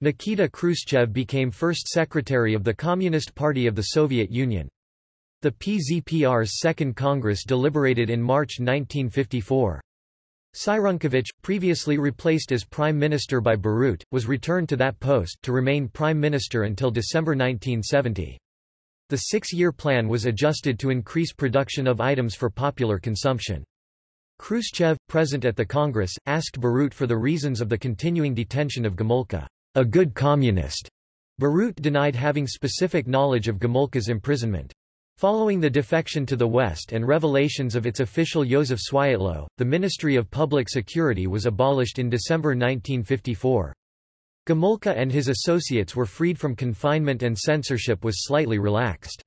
Nikita Khrushchev became first secretary of the Communist Party of the Soviet Union. The PZPR's Second Congress deliberated in March 1954. Cyrankiewicz, previously replaced as Prime Minister by Bierut, was returned to that post, to remain Prime Minister until December 1970. The six-year plan was adjusted to increase production of items for popular consumption. Khrushchev, present at the Congress, asked Bierut for the reasons of the continuing detention of Gomulka, a good communist. Bierut denied having specific knowledge of Gomulka's imprisonment. Following the defection to the West and revelations of its official Józef Swiatło, the Ministry of Public Security was abolished in December 1954. Gomulka and his associates were freed from confinement and censorship was slightly relaxed.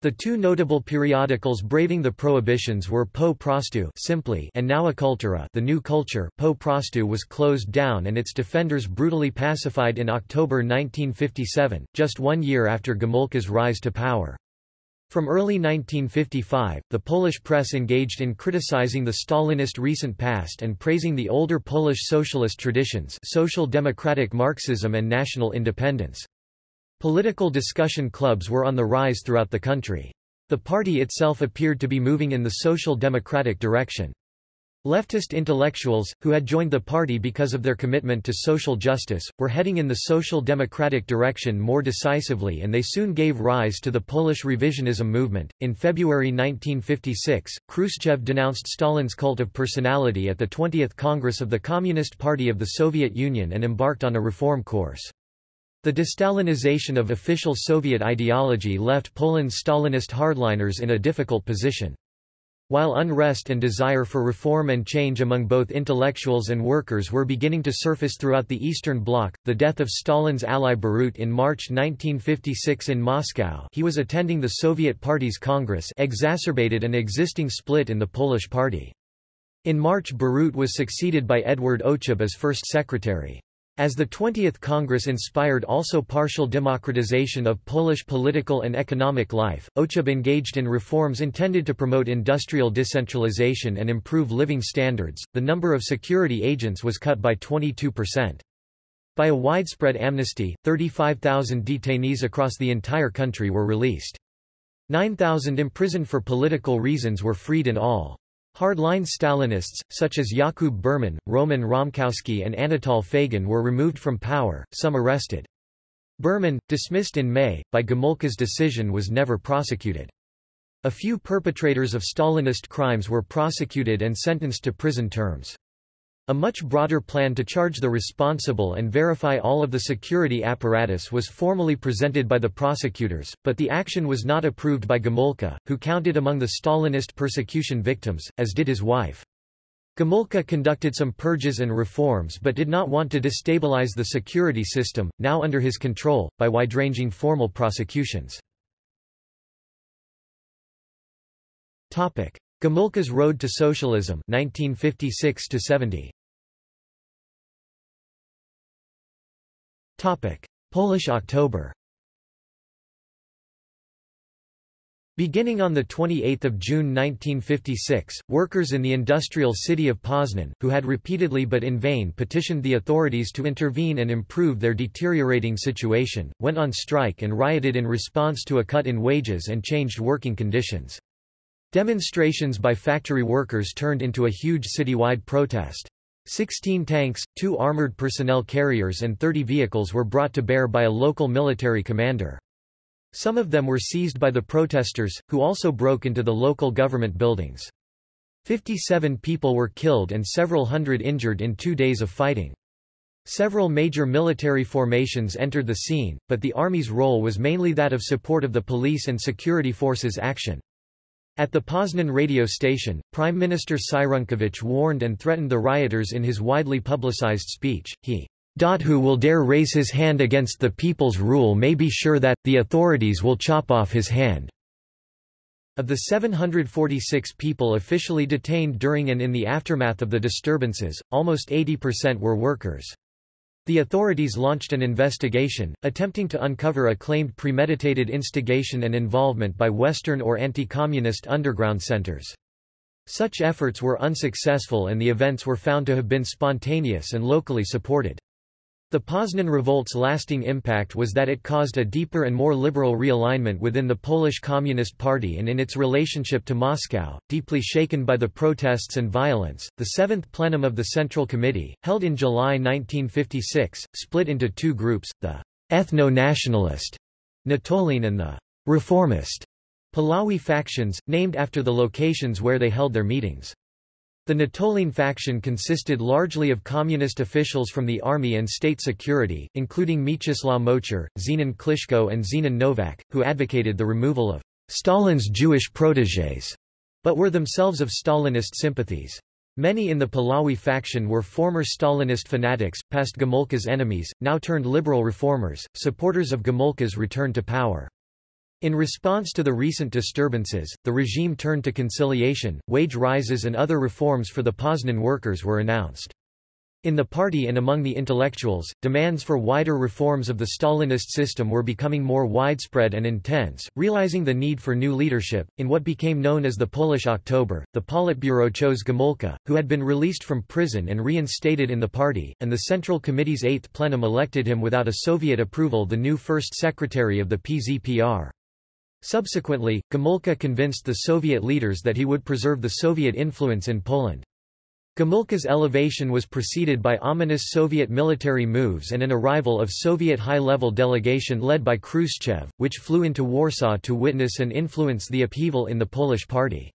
The two notable periodicals braving the prohibitions were Po Prostu simply and Nowa Kultura the New Culture. Po Prostu was closed down and its defenders brutally pacified in October 1957, just one year after Gomulka's rise to power. From early 1955, the Polish press engaged in criticizing the Stalinist recent past and praising the older Polish socialist traditions social democratic Marxism and national independence. Political discussion clubs were on the rise throughout the country. The party itself appeared to be moving in the social democratic direction. Leftist intellectuals, who had joined the party because of their commitment to social justice, were heading in the social democratic direction more decisively and they soon gave rise to the Polish revisionism movement. In February 1956, Khrushchev denounced Stalin's cult of personality at the 20th Congress of the Communist Party of the Soviet Union and embarked on a reform course. The destalinization of official Soviet ideology left Poland's Stalinist hardliners in a difficult position. While unrest and desire for reform and change among both intellectuals and workers were beginning to surface throughout the Eastern Bloc, the death of Stalin's ally Bierut in March 1956 in Moscow he was attending the Soviet Party's Congress exacerbated an existing split in the Polish party. In March Bierut was succeeded by Edward Ochab as first secretary. As the 20th Congress inspired also partial democratization of Polish political and economic life, Ochab engaged in reforms intended to promote industrial decentralization and improve living standards. The number of security agents was cut by 22%. By a widespread amnesty, 35,000 detainees across the entire country were released. 9,000 imprisoned for political reasons were freed in all. Hardline Stalinists, such as Jakub Berman, Roman Romkowski and Anatol Fejgin were removed from power, some arrested. Berman, dismissed in May, by Gomulka's decision was never prosecuted. A few perpetrators of Stalinist crimes were prosecuted and sentenced to prison terms. A much broader plan to charge the responsible and verify all of the security apparatus was formally presented by the prosecutors, but the action was not approved by Gomulka, who counted among the Stalinist persecution victims, as did his wife. Gomulka conducted some purges and reforms but did not want to destabilize the security system, now under his control, by wide-ranging formal prosecutions. Gomulka's Road to Socialism 1956 70. Topic: Polish October. Beginning on 28 June 1956, workers in the industrial city of Poznan, who had repeatedly but in vain petitioned the authorities to intervene and improve their deteriorating situation, went on strike and rioted in response to a cut in wages and changed working conditions. Demonstrations by factory workers turned into a huge citywide protest. Sixteen tanks, two armored personnel carriers and 30 vehicles were brought to bear by a local military commander. Some of them were seized by the protesters, who also broke into the local government buildings. 57 people were killed and several hundred injured in two days of fighting. Several major military formations entered the scene, but the army's role was mainly that of support of the police and security forces' action. At the Poznan radio station, Prime Minister Cyrankiewicz warned and threatened the rioters in his widely publicized speech. He who will dare raise his hand against the people's rule may be sure that, the authorities will chop off his hand. Of the 746 people officially detained during and in the aftermath of the disturbances, almost 80% were workers. The authorities launched an investigation, attempting to uncover a claimed premeditated instigation and involvement by Western or anti-communist underground centers. Such efforts were unsuccessful and the events were found to have been spontaneous and locally supported. The Poznan revolt's lasting impact was that it caused a deeper and more liberal realignment within the Polish Communist Party and in its relationship to Moscow. Deeply shaken by the protests and violence, the seventh plenum of the Central Committee, held in July 1956, split into two groups, the ethno-nationalist Natolin and the reformist Puławy factions, named after the locations where they held their meetings. The Natolin faction consisted largely of communist officials from the army and state security, including Mieczysław Moczar, Zenon Kliszko and Zenon Nowak, who advocated the removal of Stalin's Jewish protégés, but were themselves of Stalinist sympathies. Many in the Puławy faction were former Stalinist fanatics, past Gomulka's enemies, now turned liberal reformers, supporters of Gomulka's return to power. In response to the recent disturbances, the regime turned to conciliation, wage rises and other reforms for the Poznan workers were announced. In the party and among the intellectuals, demands for wider reforms of the Stalinist system were becoming more widespread and intense. Realizing the need for new leadership, in what became known as the Polish October, the Politburo chose Gomulka, who had been released from prison and reinstated in the party, and the Central Committee's eighth plenum elected him without a Soviet approval the new first secretary of the PZPR. Subsequently, Gomulka convinced the Soviet leaders that he would preserve the Soviet influence in Poland. Gomulka's elevation was preceded by ominous Soviet military moves and an arrival of Soviet high-level delegation led by Khrushchev, which flew into Warsaw to witness and influence the upheaval in the Polish party.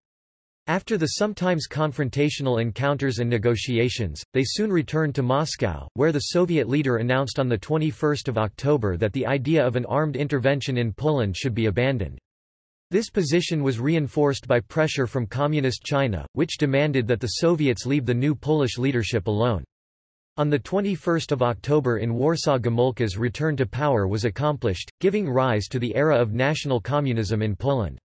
After the sometimes confrontational encounters and negotiations, they soon returned to Moscow, where the Soviet leader announced on 21 October that the idea of an armed intervention in Poland should be abandoned. This position was reinforced by pressure from Communist China, which demanded that the Soviets leave the new Polish leadership alone. On 21 October in Warsaw Gomulka's return to power was accomplished, giving rise to the era of national communism in Poland.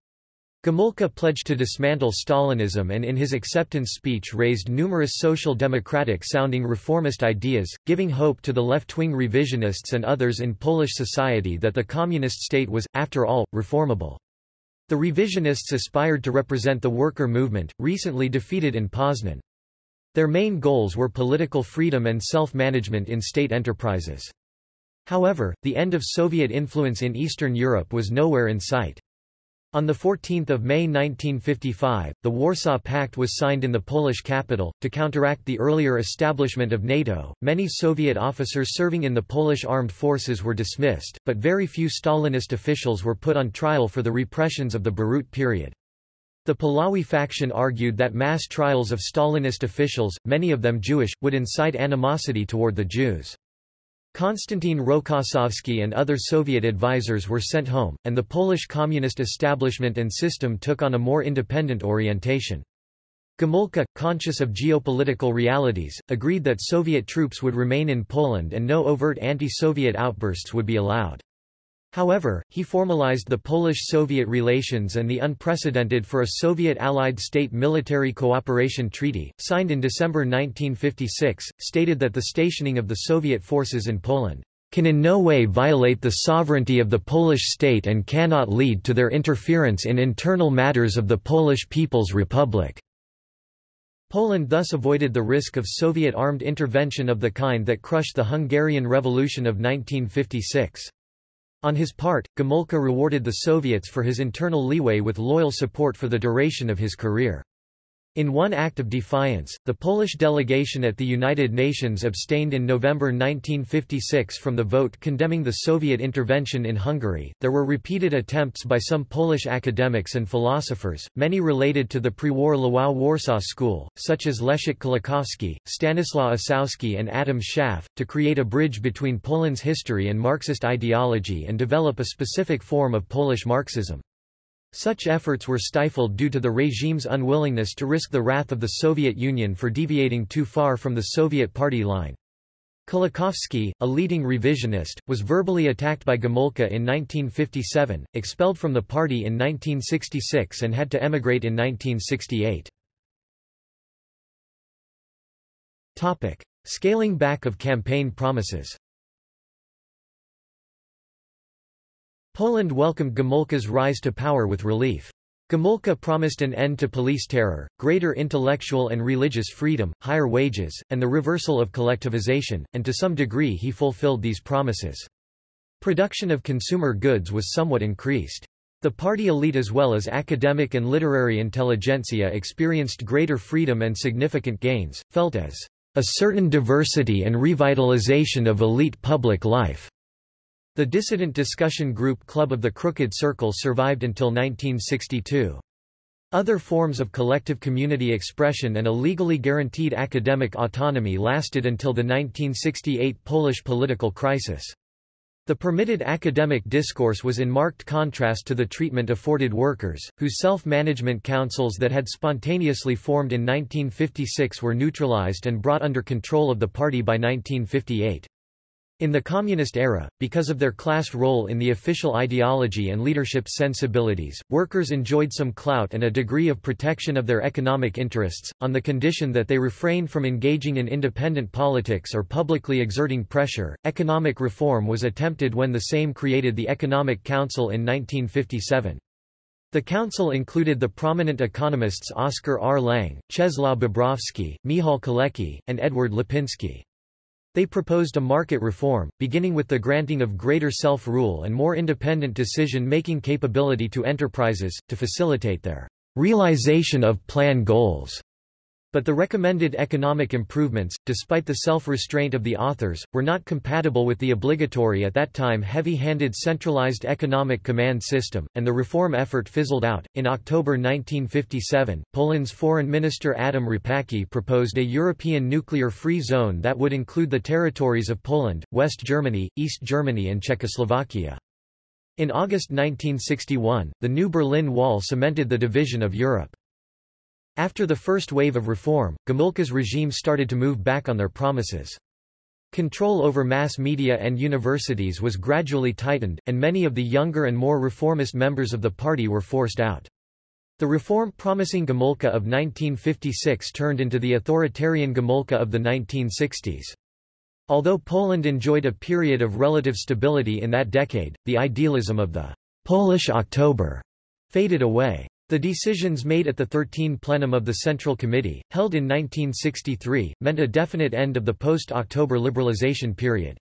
Gomulka pledged to dismantle Stalinism and in his acceptance speech raised numerous social democratic-sounding reformist ideas, giving hope to the left-wing revisionists and others in Polish society that the communist state was, after all, reformable. The revisionists aspired to represent the worker movement, recently defeated in Poznan. Their main goals were political freedom and self-management in state enterprises. However, the end of Soviet influence in Eastern Europe was nowhere in sight. On 14 May 1955, the Warsaw Pact was signed in the Polish capital. To counteract the earlier establishment of NATO, many Soviet officers serving in the Polish armed forces were dismissed, but very few Stalinist officials were put on trial for the repressions of the Bierut period. The Puławy faction argued that mass trials of Stalinist officials, many of them Jewish, would incite animosity toward the Jews. Konstantin Rokossovsky and other Soviet advisers were sent home, and the Polish communist establishment and system took on a more independent orientation. Gomulka, conscious of geopolitical realities, agreed that Soviet troops would remain in Poland and no overt anti-Soviet outbursts would be allowed. However, he formalized the Polish-Soviet relations and the unprecedented for a Soviet-allied state military cooperation treaty, signed in December 1956, stated that the stationing of the Soviet forces in Poland can in no way violate the sovereignty of the Polish state and cannot lead to their interference in internal matters of the Polish People's Republic. Poland thus avoided the risk of Soviet armed intervention of the kind that crushed the Hungarian Revolution of 1956. On his part, Gomulka rewarded the Soviets for his internal leeway with loyal support for the duration of his career. In one act of defiance, the Polish delegation at the United Nations abstained in November 1956 from the vote condemning the Soviet intervention in Hungary. There were repeated attempts by some Polish academics and philosophers, many related to the pre-war Lwów Warsaw School, such as Leszek Kolakowski, Stanislaw Ossowski and Adam Schaff, to create a bridge between Poland's history and Marxist ideology and develop a specific form of Polish Marxism. Such efforts were stifled due to the regime's unwillingness to risk the wrath of the Soviet Union for deviating too far from the Soviet party line. Kolakowski, a leading revisionist, was verbally attacked by Gomulka in 1957, expelled from the party in 1966 and had to emigrate in 1968. Scaling back of campaign promises Poland welcomed Gomulka's rise to power with relief. Gomulka promised an end to police terror, greater intellectual and religious freedom, higher wages, and the reversal of collectivization, and to some degree he fulfilled these promises. Production of consumer goods was somewhat increased. The party elite as well as academic and literary intelligentsia experienced greater freedom and significant gains, felt as a certain diversity and revitalization of elite public life. The dissident discussion group Club of the Crooked Circle survived until 1962. Other forms of collective community expression and a legally guaranteed academic autonomy lasted until the 1968 Polish political crisis. The permitted academic discourse was in marked contrast to the treatment afforded workers, whose self-management councils that had spontaneously formed in 1956 were neutralized and brought under control of the party by 1958. In the Communist era, because of their class role in the official ideology and leadership sensibilities, workers enjoyed some clout and a degree of protection of their economic interests, on the condition that they refrained from engaging in independent politics or publicly exerting pressure. Economic reform was attempted when the Sejm created the Economic Council in 1957. The council included the prominent economists Oskar R. Lange, Czesław Bobrowski, Michał Kalecki, and Edward Lipinski. They proposed a market reform, beginning with the granting of greater self-rule and more independent decision-making capability to enterprises, to facilitate their realization of plan goals. But the recommended economic improvements, despite the self-restraint of the authors, were not compatible with the obligatory at that time heavy-handed centralized economic command system, and the reform effort fizzled out. In October 1957, Poland's Foreign Minister Adam Rapacki proposed a European nuclear-free zone that would include the territories of Poland, West Germany, East Germany and Czechoslovakia. In August 1961, the new Berlin Wall cemented the division of Europe. After the first wave of reform, Gomulka's regime started to move back on their promises. Control over mass media and universities was gradually tightened, and many of the younger and more reformist members of the party were forced out. The reform-promising Gomulka of 1956 turned into the authoritarian Gomulka of the 1960s. Although Poland enjoyed a period of relative stability in that decade, the idealism of the Polish October faded away. The decisions made at the 13 plenum of the Central Committee, held in 1963, meant a definite end of the post-October liberalization period.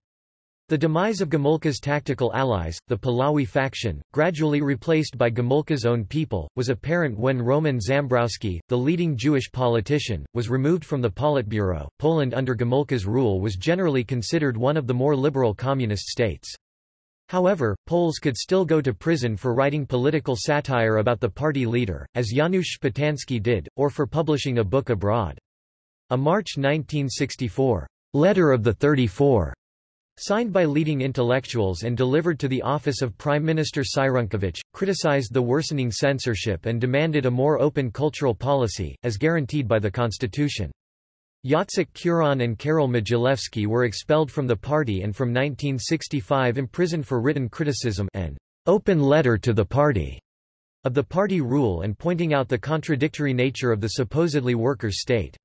The demise of Gomulka's tactical allies, the Puławy faction, gradually replaced by Gomulka's own people, was apparent when Roman Zambrowski, the leading Jewish politician, was removed from the Politburo. Poland under Gomulka's rule was generally considered one of the more liberal communist states. However, Poles could still go to prison for writing political satire about the party leader, as Janusz Szpotański did, or for publishing a book abroad. A March 1964 letter of the 34 signed by leading intellectuals and delivered to the office of Prime Minister Cyrankiewicz, criticized the worsening censorship and demanded a more open cultural policy, as guaranteed by the constitution. Jacek Kuron and Karol Modzelewski were expelled from the party and from 1965 imprisoned for written criticism an open letter to the party of the party rule and pointing out the contradictory nature of the supposedly workers' state.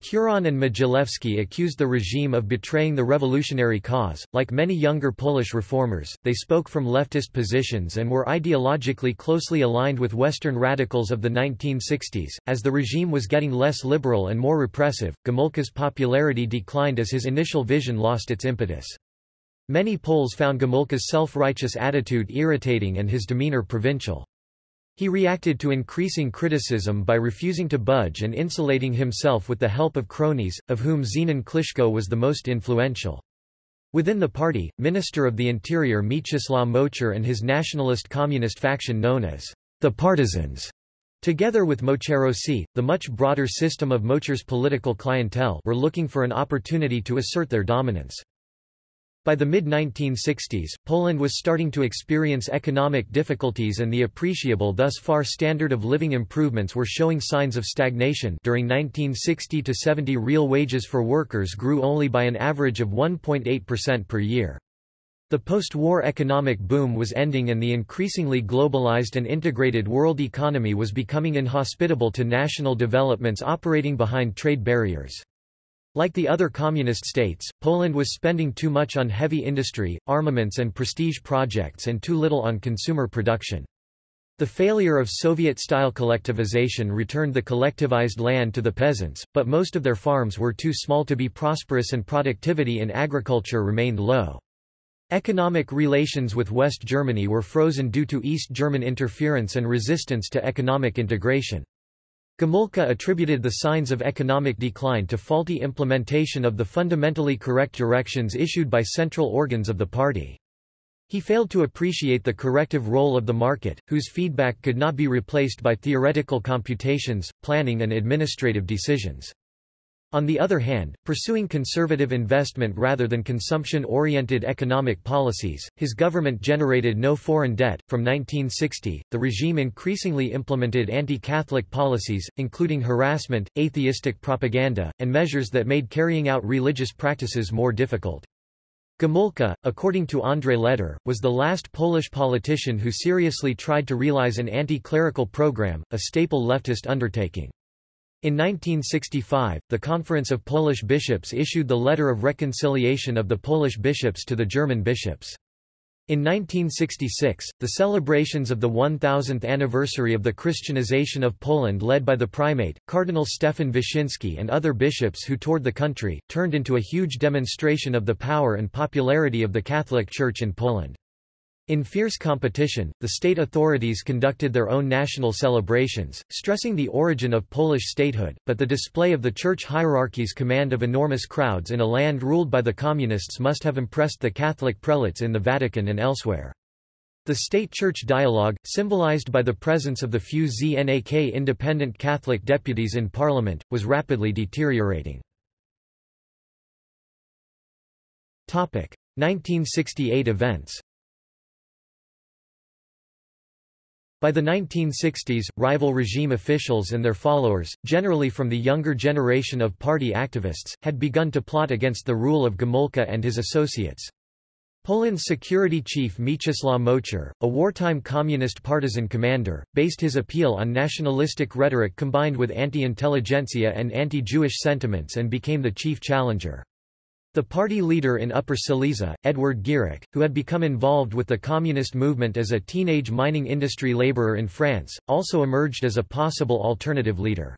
Kuron and Modzelewski accused the regime of betraying the revolutionary cause. Like many younger Polish reformers, they spoke from leftist positions and were ideologically closely aligned with Western radicals of the 1960s. As the regime was getting less liberal and more repressive, Gomulka's popularity declined as his initial vision lost its impetus. Many Poles found Gomulka's self-righteous attitude irritating and his demeanor provincial. He reacted to increasing criticism by refusing to budge and insulating himself with the help of cronies, of whom Zenon Kliszko was the most influential. Within the party, Minister of the Interior Mieczysław Moczar and his nationalist communist faction known as the Partisans, together with Moczarowcy, the much broader system of Moczar's political clientele were looking for an opportunity to assert their dominance. By the mid-1960s, Poland was starting to experience economic difficulties and the appreciable thus far standard of living improvements were showing signs of stagnation during 1960 to 70 real wages for workers grew only by an average of 1.8% per year. The post-war economic boom was ending and the increasingly globalized and integrated world economy was becoming inhospitable to national developments operating behind trade barriers. Like the other communist states, Poland was spending too much on heavy industry, armaments and prestige projects and too little on consumer production. The failure of Soviet-style collectivization returned the collectivized land to the peasants, but most of their farms were too small to be prosperous and productivity in agriculture remained low. Economic relations with West Germany were frozen due to East German interference and resistance to economic integration. Gomulka attributed the signs of economic decline to faulty implementation of the fundamentally correct directions issued by central organs of the party. He failed to appreciate the corrective role of the market, whose feedback could not be replaced by theoretical computations, planning and administrative decisions. On the other hand, pursuing conservative investment rather than consumption-oriented economic policies, his government generated no foreign debt. From 1960, the regime increasingly implemented anti-Catholic policies, including harassment, atheistic propaganda, and measures that made carrying out religious practices more difficult. Gomulka, according to Andrzej Leder, was the last Polish politician who seriously tried to realize an anti-clerical program, a staple leftist undertaking. In 1965, the Conference of Polish Bishops issued the Letter of Reconciliation of the Polish bishops to the German bishops. In 1966, the celebrations of the 1000th anniversary of the Christianization of Poland led by the primate, Cardinal Stefan Wyszyński and other bishops who toured the country, turned into a huge demonstration of the power and popularity of the Catholic Church in Poland. In fierce competition, the state authorities conducted their own national celebrations, stressing the origin of Polish statehood, but the display of the church hierarchy's command of enormous crowds in a land ruled by the Communists must have impressed the Catholic prelates in the Vatican and elsewhere. The state-church dialogue, symbolized by the presence of the few ZNAK independent Catholic deputies in parliament, was rapidly deteriorating. 1968 events By the 1960s, rival regime officials and their followers, generally from the younger generation of party activists, had begun to plot against the rule of Gomulka and his associates. Poland's security chief Mieczysław Moczar, a wartime communist partisan commander, based his appeal on nationalistic rhetoric combined with anti-intelligentsia and anti-Jewish sentiments and became the chief challenger. The party leader in Upper Silesia, Edward Gierek, who had become involved with the communist movement as a teenage mining industry laborer in France, also emerged as a possible alternative leader.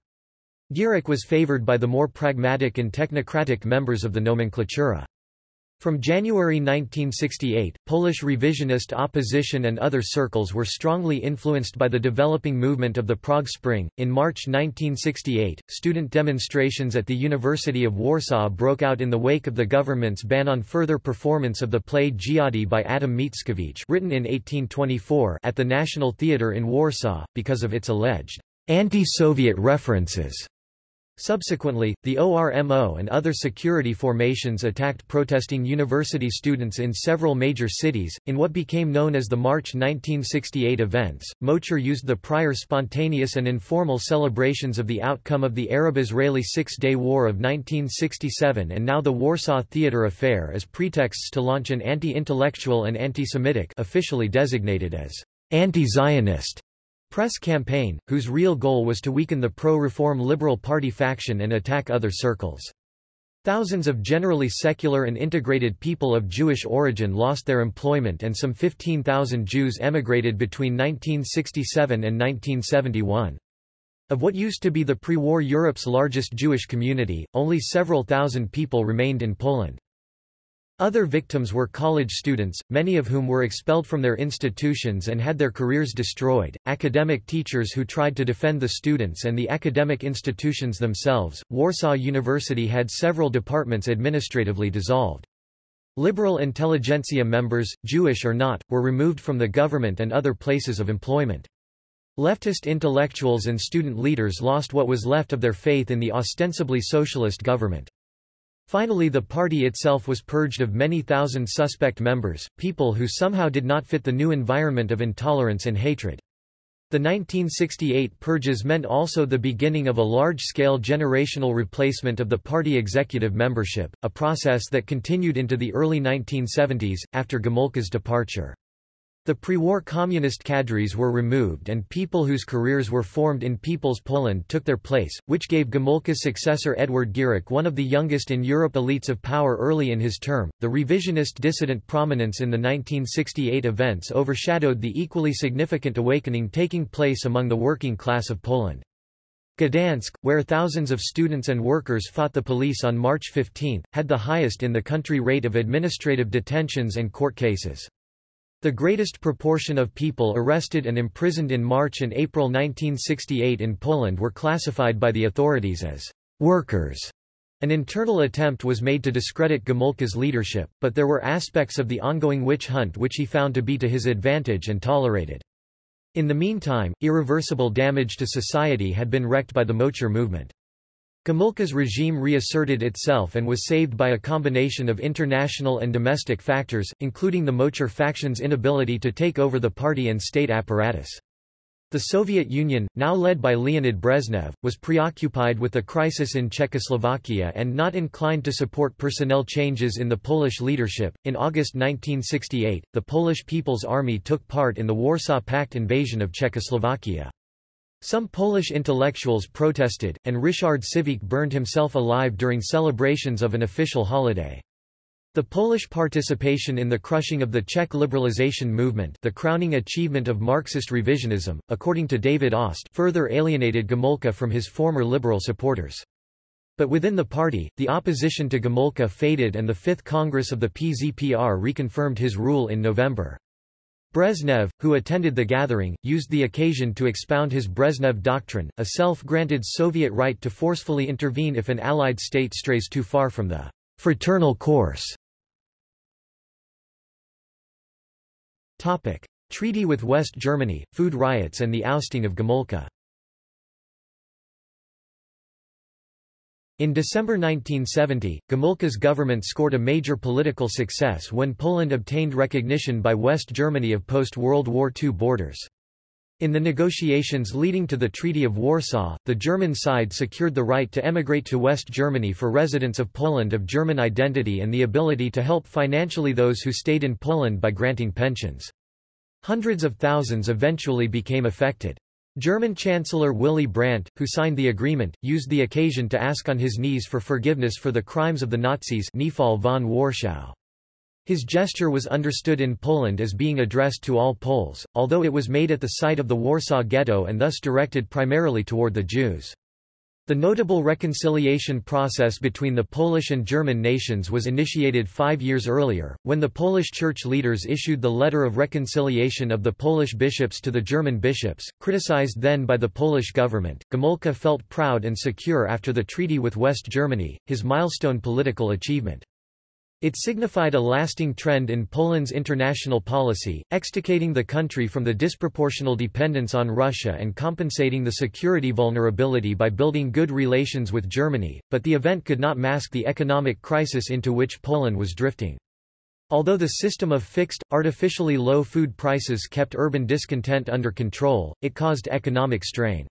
Gierek was favored by the more pragmatic and technocratic members of the nomenklatura. From January 1968, Polish revisionist opposition and other circles were strongly influenced by the developing movement of the Prague Spring. In March 1968, student demonstrations at the University of Warsaw broke out in the wake of the government's ban on further performance of the play Dziady by Adam Mickiewicz, written in 1824, at the National Theatre in Warsaw, because of its alleged anti-Soviet references. Subsequently, the ORMO and other security formations attacked protesting university students in several major cities. In what became known as the March 1968 events, Moczar used the prior spontaneous and informal celebrations of the outcome of the Arab-Israeli Six-Day War of 1967 and now the Warsaw Theatre affair as pretexts to launch an anti-intellectual and anti-Semitic officially designated as anti-Zionist press campaign, whose real goal was to weaken the pro-reform Liberal Party faction and attack other circles. Thousands of generally secular and integrated people of Jewish origin lost their employment and some 15,000 Jews emigrated between 1967 and 1971. Of what used to be the pre-war Europe's largest Jewish community, only several thousand people remained in Poland. Other victims were college students, many of whom were expelled from their institutions and had their careers destroyed, academic teachers who tried to defend the students and the academic institutions themselves. Warsaw University had several departments administratively dissolved. Liberal intelligentsia members, Jewish or not, were removed from the government and other places of employment. Leftist intellectuals and student leaders lost what was left of their faith in the ostensibly socialist government. Finally the party itself was purged of many thousand suspect members, people who somehow did not fit the new environment of intolerance and hatred. The 1968 purges meant also the beginning of a large-scale generational replacement of the party executive membership, a process that continued into the early 1970s, after Gomulka's departure. The pre-war communist cadres were removed and people whose careers were formed in People's Poland took their place, which gave Gomulka's successor Edward Gierek one of the youngest in Europe elites of power early in his term. The revisionist dissident prominence in the 1968 events overshadowed the equally significant awakening taking place among the working class of Poland. Gdansk, where thousands of students and workers fought the police on March 15, had the highest in the country rate of administrative detentions and court cases. The greatest proportion of people arrested and imprisoned in March and April 1968 in Poland were classified by the authorities as workers. An internal attempt was made to discredit Gomulka's leadership, but there were aspects of the ongoing witch hunt which he found to be to his advantage and tolerated. In the meantime, irreversible damage to society had been wreaked by the Moczar movement. Gomulka's regime reasserted itself and was saved by a combination of international and domestic factors, including the Moczar faction's inability to take over the party and state apparatus. The Soviet Union, now led by Leonid Brezhnev, was preoccupied with the crisis in Czechoslovakia and not inclined to support personnel changes in the Polish leadership. In August 1968, the Polish People's Army took part in the Warsaw Pact invasion of Czechoslovakia. Some Polish intellectuals protested, and Ryszard Siwiec burned himself alive during celebrations of an official holiday. The Polish participation in the crushing of the Czech liberalization movement the crowning achievement of Marxist revisionism, according to David Ost further alienated Gomulka from his former liberal supporters. But within the party, the opposition to Gomulka faded and the Fifth Congress of the PZPR reconfirmed his rule in November. Brezhnev, who attended the gathering, used the occasion to expound his Brezhnev doctrine, a self-granted Soviet right to forcefully intervene if an Allied state strays too far from the fraternal course. Treaty with West Germany, food riots and the ousting of Gomulka In December 1970, Gomulka's government scored a major political success when Poland obtained recognition by West Germany of post-World War II borders. In the negotiations leading to the Treaty of Warsaw, the German side secured the right to emigrate to West Germany for residents of Poland of German identity and the ability to help financially those who stayed in Poland by granting pensions. Hundreds of thousands eventually became affected. German Chancellor Willy Brandt, who signed the agreement, used the occasion to ask on his knees for forgiveness for the crimes of the Nazis von Warschau. His gesture was understood in Poland as being addressed to all Poles, although it was made at the site of the Warsaw Ghetto and thus directed primarily toward the Jews. The notable reconciliation process between the Polish and German nations was initiated five years earlier, when the Polish church leaders issued the Letter of Reconciliation of the Polish bishops to the German bishops, criticized then by the Polish government. Gomulka felt proud and secure after the treaty with West Germany, his milestone political achievement. It signified a lasting trend in Poland's international policy, extricating the country from the disproportional dependence on Russia and compensating the security vulnerability by building good relations with Germany, but the event could not mask the economic crisis into which Poland was drifting. Although the system of fixed, artificially low food prices kept urban discontent under control, it caused economic strain.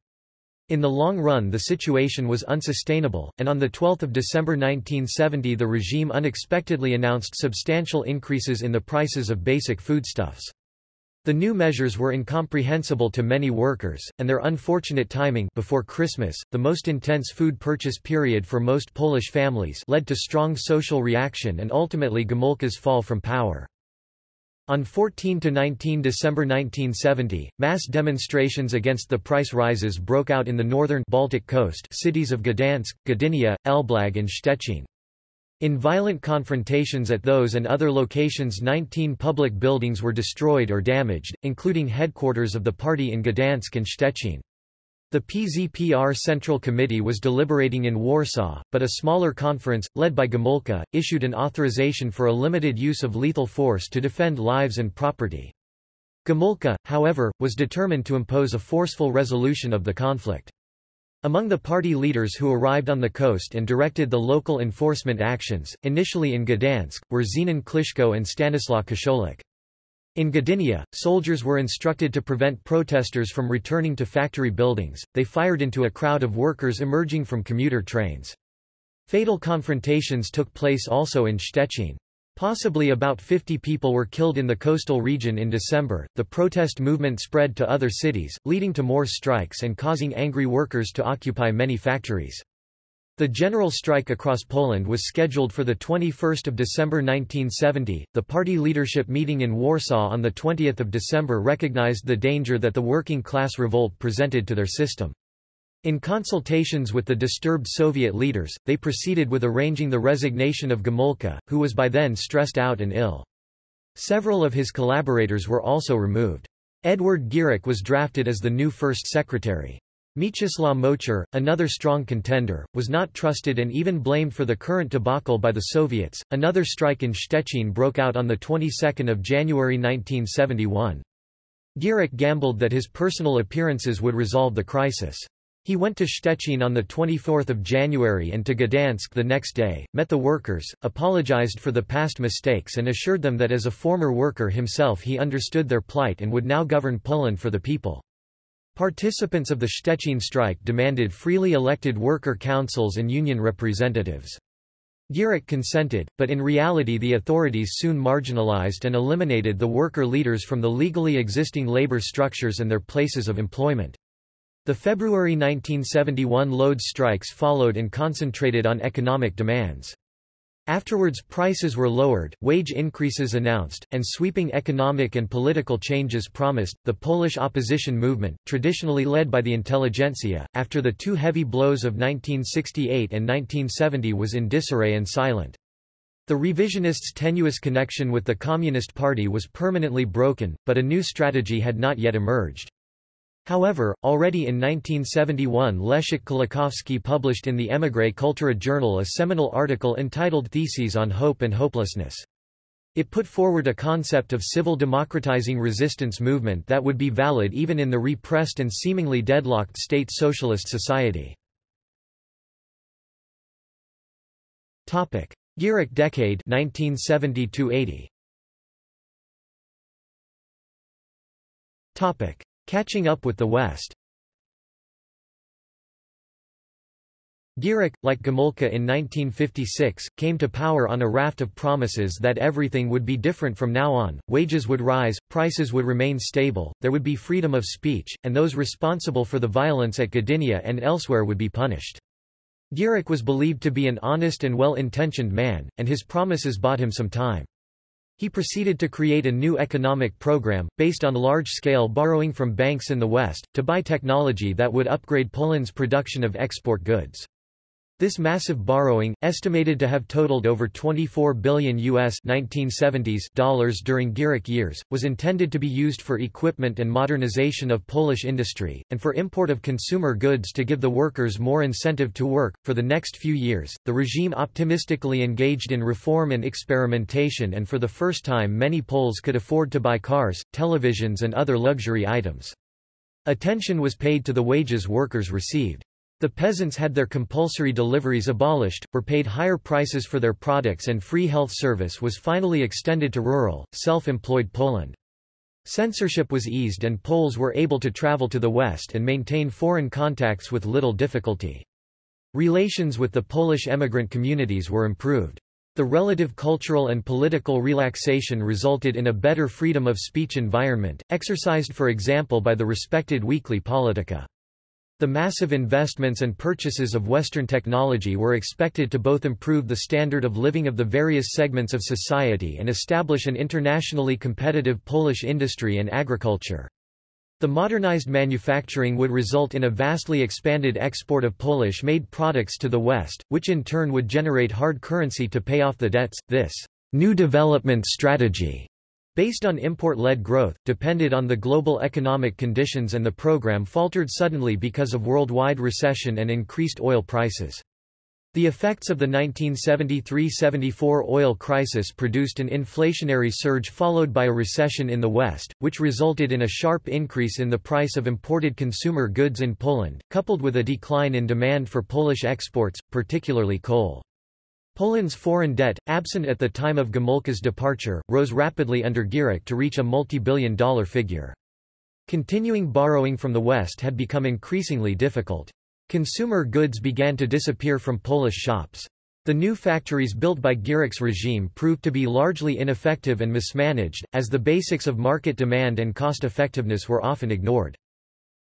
In the long run the situation was unsustainable, and on 12 December 1970 the regime unexpectedly announced substantial increases in the prices of basic foodstuffs. The new measures were incomprehensible to many workers, and their unfortunate timing before Christmas, the most intense food purchase period for most Polish families led to strong social reaction and ultimately Gomulka's fall from power. On 14–19 December 1970, mass demonstrations against the price rises broke out in the northern Baltic coast cities of Gdansk, Gdynia, Elblag and Szczecin. In violent confrontations at those and other locations 19 public buildings were destroyed or damaged, including headquarters of the party in Gdansk and Szczecin. The PZPR Central Committee was deliberating in Warsaw, but a smaller conference, led by Gomulka, issued an authorization for a limited use of lethal force to defend lives and property. Gomulka, however, was determined to impose a forceful resolution of the conflict. Among the party leaders who arrived on the coast and directed the local enforcement actions, initially in Gdansk, were Zenon Kliszko and Stanislaw Kociolek. In Gdynia, soldiers were instructed to prevent protesters from returning to factory buildings, they fired into a crowd of workers emerging from commuter trains. Fatal confrontations took place also in Szczecin. Possibly about 50 people were killed in the coastal region in December. The protest movement spread to other cities, leading to more strikes and causing angry workers to occupy many factories. The general strike across Poland was scheduled for 21 December 1970. The party leadership meeting in Warsaw on 20 December recognized the danger that the working class revolt presented to their system. In consultations with the disturbed Soviet leaders, they proceeded with arranging the resignation of Gomulka, who was by then stressed out and ill. Several of his collaborators were also removed. Edward Gierek was drafted as the new first secretary. Mieczysław Moczar, another strong contender, was not trusted and even blamed for the current debacle by the Soviets. Another strike in Szczecin broke out on the 22nd of January 1971. Gierek gambled that his personal appearances would resolve the crisis. He went to Szczecin on 24 January and to Gdansk the next day, met the workers, apologized for the past mistakes and assured them that as a former worker himself he understood their plight and would now govern Poland for the people. Participants of the Szczecin strike demanded freely elected worker councils and union representatives. Gierek consented, but in reality the authorities soon marginalized and eliminated the worker leaders from the legally existing labor structures and their places of employment. The February 1971 Lodz strikes followed and concentrated on economic demands. Afterwards prices were lowered, wage increases announced, and sweeping economic and political changes promised. The Polish opposition movement, traditionally led by the intelligentsia, after the two heavy blows of 1968 and 1970 was in disarray and silent. The revisionists' tenuous connection with the Communist Party was permanently broken, but a new strategy had not yet emerged. However, already in 1971 Leszek Kolakowski published in the Emigre Kultura journal a seminal article entitled Theses on Hope and Hopelessness. It put forward a concept of civil democratizing resistance movement that would be valid even in the repressed and seemingly deadlocked state socialist society. Gierek decade 1970 80 Topic Catching up with the West Gierek, like Gomulka in 1956, came to power on a raft of promises that everything would be different from now on, wages would rise, prices would remain stable, there would be freedom of speech, and those responsible for the violence at Gdynia and elsewhere would be punished. Gierek was believed to be an honest and well-intentioned man, and his promises bought him some time. He proceeded to create a new economic program, based on large-scale borrowing from banks in the West, to buy technology that would upgrade Poland's production of export goods. This massive borrowing, estimated to have totaled over 24 billion US 1970s dollars during Gierek years, was intended to be used for equipment and modernization of Polish industry, and for import of consumer goods to give the workers more incentive to work. For the next few years, the regime optimistically engaged in reform and experimentation and for the first time many Poles could afford to buy cars, televisions and other luxury items. Attention was paid to the wages workers received. The peasants had their compulsory deliveries abolished, were paid higher prices for their products and free health service was finally extended to rural, self-employed Poland. Censorship was eased and Poles were able to travel to the West and maintain foreign contacts with little difficulty. Relations with the Polish emigrant communities were improved. The relative cultural and political relaxation resulted in a better freedom of speech environment, exercised for example by the respected weekly Polityka. The massive investments and purchases of Western technology were expected to both improve the standard of living of the various segments of society and establish an internationally competitive Polish industry and agriculture. The modernized manufacturing would result in a vastly expanded export of Polish-made products to the West, which in turn would generate hard currency to pay off the debts. This new development strategy based on import-led growth, depended on the global economic conditions and the program faltered suddenly because of worldwide recession and increased oil prices. The effects of the 1973–74 oil crisis produced an inflationary surge followed by a recession in the West, which resulted in a sharp increase in the price of imported consumer goods in Poland, coupled with a decline in demand for Polish exports, particularly coal. Poland's foreign debt, absent at the time of Gomulka's departure, rose rapidly under Gierek to reach a multi-billion dollar figure. Continuing borrowing from the West had become increasingly difficult. Consumer goods began to disappear from Polish shops. The new factories built by Gierek's regime proved to be largely ineffective and mismanaged, as the basics of market demand and cost-effectiveness were often ignored.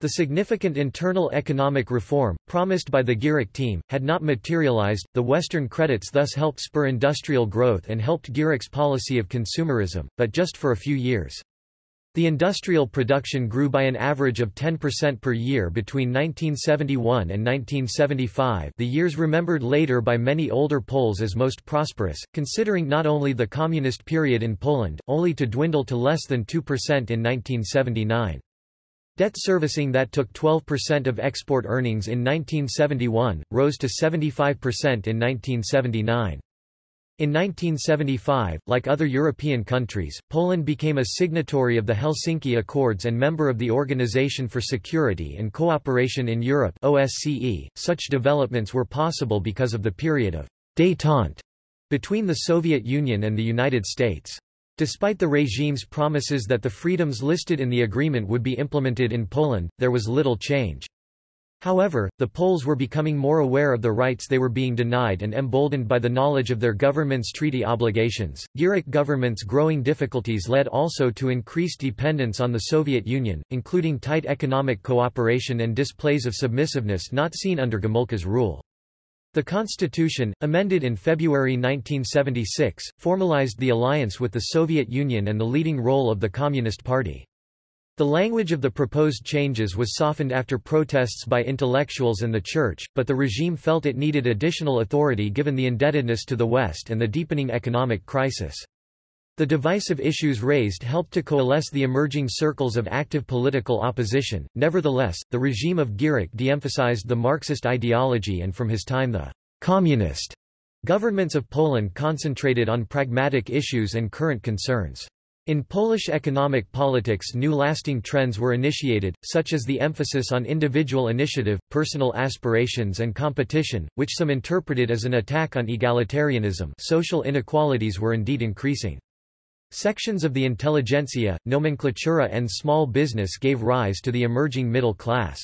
The significant internal economic reform, promised by the Gierek team, had not materialized. The Western credits thus helped spur industrial growth and helped Gierek's policy of consumerism, but just for a few years. The industrial production grew by an average of 10% per year between 1971 and 1975 the years remembered later by many older Poles as most prosperous, considering not only the communist period in Poland, only to dwindle to less than 2% in 1979. Debt servicing that took 12% of export earnings in 1971, rose to 75% in 1979. In 1975, like other European countries, Poland became a signatory of the Helsinki Accords and member of the Organization for Security and Cooperation in Europe OSCE. .Such developments were possible because of the period of détente between the Soviet Union and the United States. Despite the regime's promises that the freedoms listed in the agreement would be implemented in Poland, there was little change. However, the Poles were becoming more aware of the rights they were being denied and emboldened by the knowledge of their government's treaty obligations. Gierek government's growing difficulties led also to increased dependence on the Soviet Union, including tight economic cooperation and displays of submissiveness not seen under Gomulka's rule. The Constitution, amended in February 1976, formalized the alliance with the Soviet Union and the leading role of the Communist Party. The language of the proposed changes was softened after protests by intellectuals and the Church, but the regime felt it needed additional authority given the indebtedness to the West and the deepening economic crisis. The divisive issues raised helped to coalesce the emerging circles of active political opposition. Nevertheless, the regime of Gierek de-emphasized the Marxist ideology and from his time the communist governments of Poland concentrated on pragmatic issues and current concerns. In Polish economic politics new lasting trends were initiated, such as the emphasis on individual initiative, personal aspirations and competition, which some interpreted as an attack on egalitarianism social inequalities were indeed increasing. Sections of the intelligentsia, nomenclatura and small business gave rise to the emerging middle class.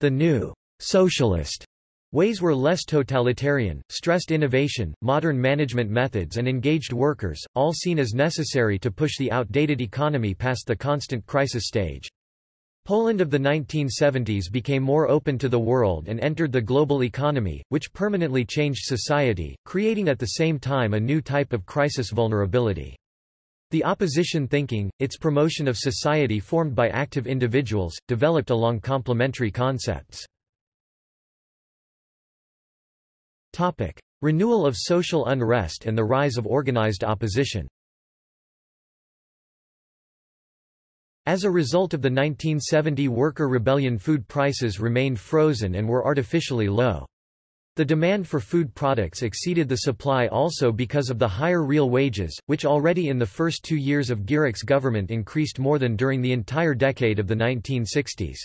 The new socialist Ways were less totalitarian, stressed innovation, modern management methods and engaged workers, all seen as necessary to push the outdated economy past the constant crisis stage. Poland of the 1970s became more open to the world and entered the global economy, which permanently changed society, creating at the same time a new type of crisis vulnerability. The opposition thinking, its promotion of society formed by active individuals, developed along complementary concepts. Topic. Renewal of social unrest and the rise of organized opposition As a result of the 1970 worker rebellion food prices remained frozen and were artificially low. The demand for food products exceeded the supply also because of the higher real wages, which already in the first two years of Gierek's government increased more than during the entire decade of the 1960s.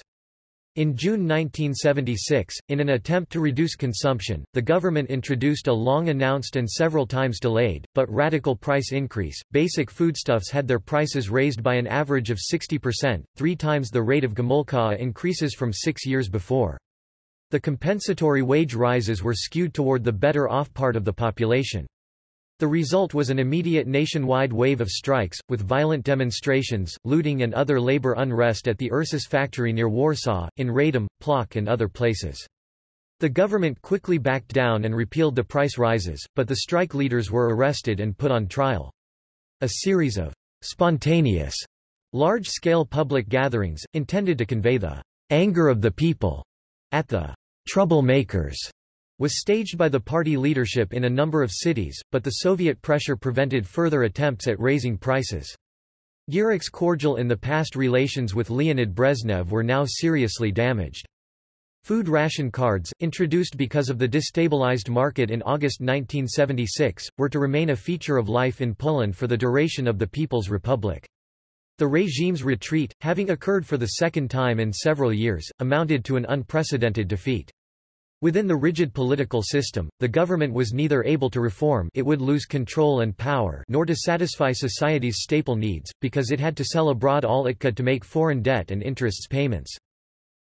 In June 1976, in an attempt to reduce consumption, the government introduced a long-announced and several times delayed, but radical price increase. Basic foodstuffs had their prices raised by an average of 60%, three times the rate of Gomulka increases from six years before. The compensatory wage rises were skewed toward the better-off part of the population. The result was an immediate nationwide wave of strikes, with violent demonstrations, looting and other labor unrest at the Ursus factory near Warsaw, in Radom, Plock and other places. The government quickly backed down and repealed the price rises, but the strike leaders were arrested and put on trial. A series of spontaneous, large-scale public gatherings, intended to convey the anger of the people at the troublemakers was staged by the party leadership in a number of cities, but the Soviet pressure prevented further attempts at raising prices. Gierek's cordial in the past relations with Leonid Brezhnev were now seriously damaged. Food ration cards, introduced because of the destabilized market in August 1976, were to remain a feature of life in Poland for the duration of the People's Republic. The regime's retreat, having occurred for the second time in several years, amounted to an unprecedented defeat. Within the rigid political system, the government was neither able to reform it would lose control and power nor to satisfy society's staple needs, because it had to sell abroad all it could to make foreign debt and interests payments.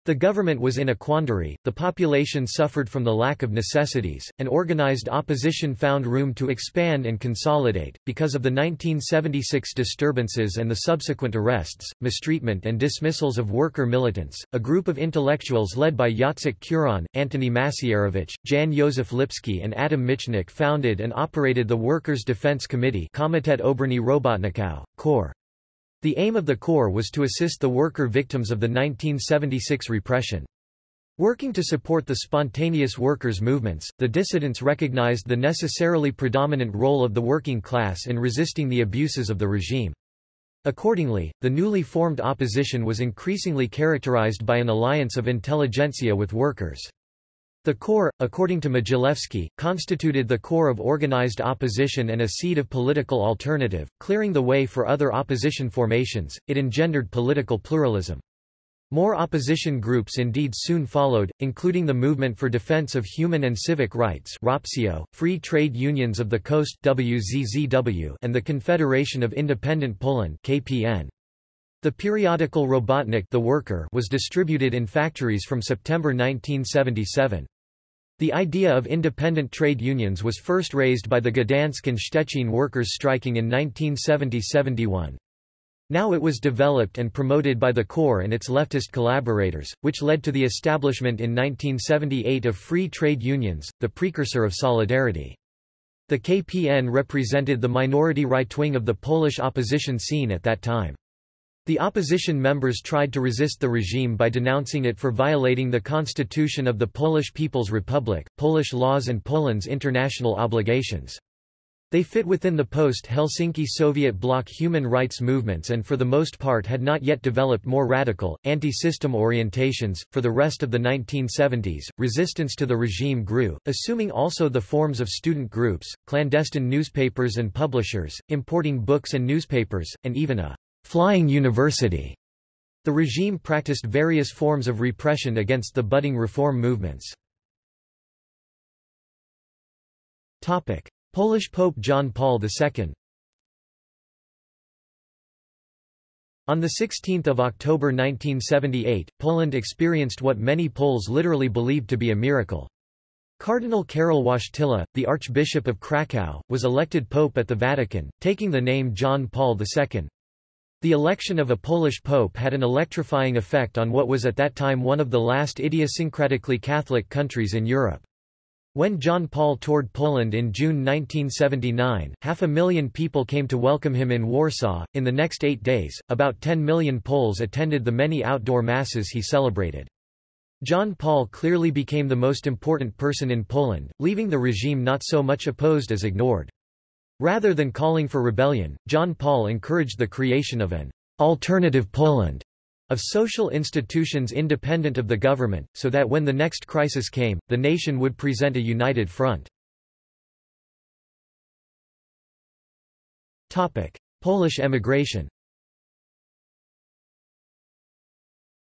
The government was in a quandary, the population suffered from the lack of necessities, and organized opposition found room to expand and consolidate. Because of the 1976 disturbances and the subsequent arrests, mistreatment and dismissals of worker militants, a group of intellectuals led by Jacek Kuron, Antoni Macierewicz, Jan Józef Lipski and Adam Michnik founded and operated the Workers' Defense Committee Komitet Obrony Robotników, KOR. The aim of the KOR was to assist the worker victims of the 1976 repression. Working to support the spontaneous workers' movements, the dissidents recognized the necessarily predominant role of the working class in resisting the abuses of the regime. Accordingly, the newly formed opposition was increasingly characterized by an alliance of intelligentsia with workers. The KOR, according to Mogilewski, constituted the core of organized opposition and a seed of political alternative, clearing the way for other opposition formations, it engendered political pluralism. More opposition groups indeed soon followed, including the Movement for Defense of Human and Civic Rights ROPCIO, Free Trade Unions of the Coast WZZW, and the Confederation of Independent Poland KPN. The periodical Robotnik the Worker was distributed in factories from September 1977. The idea of independent trade unions was first raised by the Gdansk and Szczecin workers striking in 1970–71. Now it was developed and promoted by the KOR and its leftist collaborators, which led to the establishment in 1978 of free trade unions, the precursor of Solidarity. The KPN represented the minority right wing of the Polish opposition scene at that time. The opposition members tried to resist the regime by denouncing it for violating the constitution of the Polish People's Republic, Polish laws and Poland's international obligations. They fit within the post-Helsinki Soviet bloc human rights movements and for the most part had not yet developed more radical, anti-system orientations. For the rest of the 1970s, resistance to the regime grew, assuming also the forms of student groups, clandestine newspapers and publishers, importing books and newspapers, and even a Flying University. The regime practiced various forms of repression against the budding reform movements. Topic: Polish Pope John Paul II. On 16 October 1978, Poland experienced what many Poles literally believed to be a miracle. Cardinal Karol Wojtyla, the Archbishop of Kraków, was elected pope at the Vatican, taking the name John Paul II. The election of a Polish pope had an electrifying effect on what was at that time one of the last idiosyncratically Catholic countries in Europe. When John Paul toured Poland in June 1979, half a million people came to welcome him in Warsaw. In the next eight days, about 10 million Poles attended the many outdoor masses he celebrated. John Paul clearly became the most important person in Poland, leaving the regime not so much opposed as ignored. Rather than calling for rebellion, John Paul encouraged the creation of an alternative Poland of social institutions independent of the government, so that when the next crisis came, the nation would present a united front. Polish emigration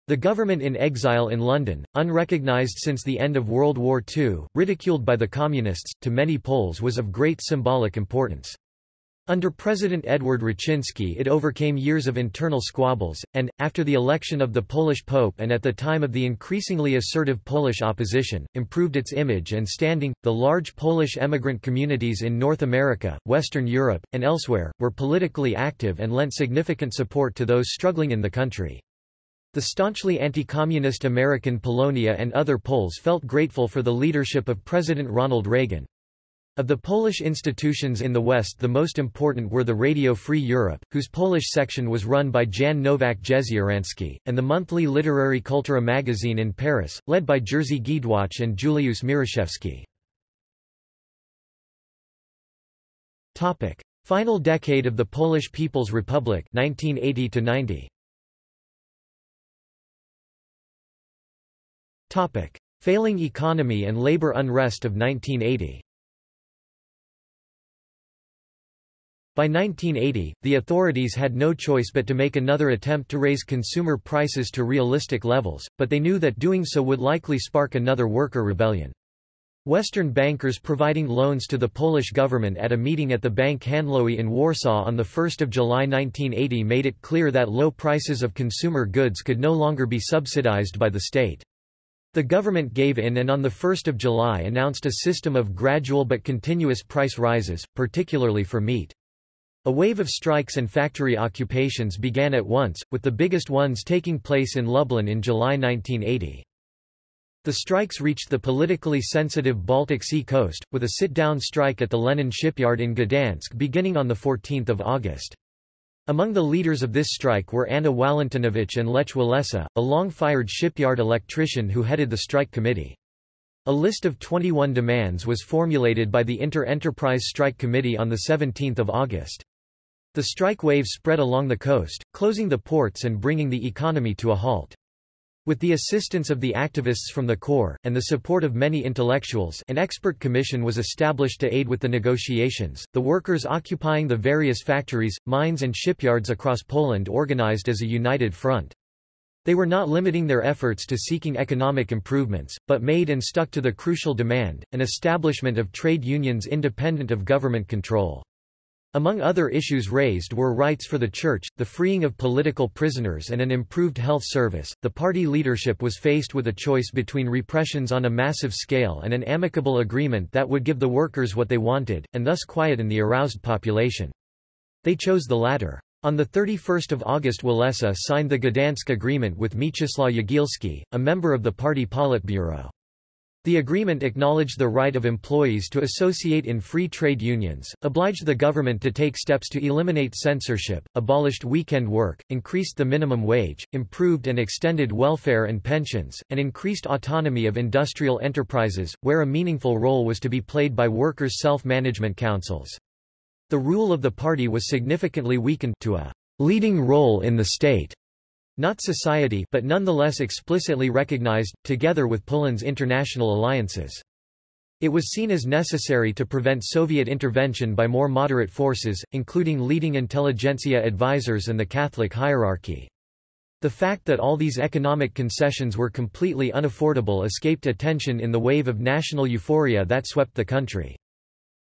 The government in exile in London, unrecognized since the end of World War II, ridiculed by the Communists, to many Poles was of great symbolic importance. Under President Edward Raczynski it overcame years of internal squabbles, and, after the election of the Polish Pope and at the time of the increasingly assertive Polish opposition, improved its image and standing. The large Polish emigrant communities in North America, Western Europe, and elsewhere, were politically active and lent significant support to those struggling in the country. The staunchly anti-communist American Polonia and other Poles felt grateful for the leadership of President Ronald Reagan. Of the Polish institutions in the West the most important were the Radio Free Europe, whose Polish section was run by Jan Nowak Jeziorański, and the monthly literary Kultura magazine in Paris, led by Jerzy Giedroyc and Juliusz Mieroszewski. Final decade of the Polish People's Republic 1980 -90. Topic. Failing economy and labor unrest of 1980 By 1980, the authorities had no choice but to make another attempt to raise consumer prices to realistic levels, but they knew that doing so would likely spark another worker rebellion. Western bankers providing loans to the Polish government at a meeting at the Bank Handlowy in Warsaw on 1 July 1980 made it clear that low prices of consumer goods could no longer be subsidized by the state. The government gave in and on 1 July announced a system of gradual but continuous price rises, particularly for meat. A wave of strikes and factory occupations began at once, with the biggest ones taking place in Lublin in July 1980. The strikes reached the politically sensitive Baltic Sea coast, with a sit-down strike at the Lenin shipyard in Gdansk beginning on 14 August. Among the leaders of this strike were Anna Walentynowicz and Lech Walesa, a long-fired shipyard electrician who headed the strike committee. A list of 21 demands was formulated by the Inter-Enterprise Strike Committee on 17 August. The strike wave spread along the coast, closing the ports and bringing the economy to a halt. With the assistance of the activists from the KOR, and the support of many intellectuals an expert commission was established to aid with the negotiations, the workers occupying the various factories, mines and shipyards across Poland organized as a united front. They were not limiting their efforts to seeking economic improvements, but made and stuck to the crucial demand, an establishment of trade unions independent of government control. Among other issues raised were rights for the church, the freeing of political prisoners and an improved health service. The party leadership was faced with a choice between repressions on a massive scale and an amicable agreement that would give the workers what they wanted, and thus quieten the aroused population. They chose the latter. On 31 August Walesa signed the Gdansk Agreement with Mieczysław Jagielski, a member of the party Politburo. The agreement acknowledged the right of employees to associate in free trade unions, obliged the government to take steps to eliminate censorship, abolished weekend work, increased the minimum wage, improved and extended welfare and pensions, and increased autonomy of industrial enterprises, where a meaningful role was to be played by workers' self-management councils. The rule of the party was significantly weakened to a leading role in the state not society but nonetheless explicitly recognized, together with Poland's international alliances. It was seen as necessary to prevent Soviet intervention by more moderate forces, including leading intelligentsia advisors and the Catholic hierarchy. The fact that all these economic concessions were completely unaffordable escaped attention in the wave of national euphoria that swept the country.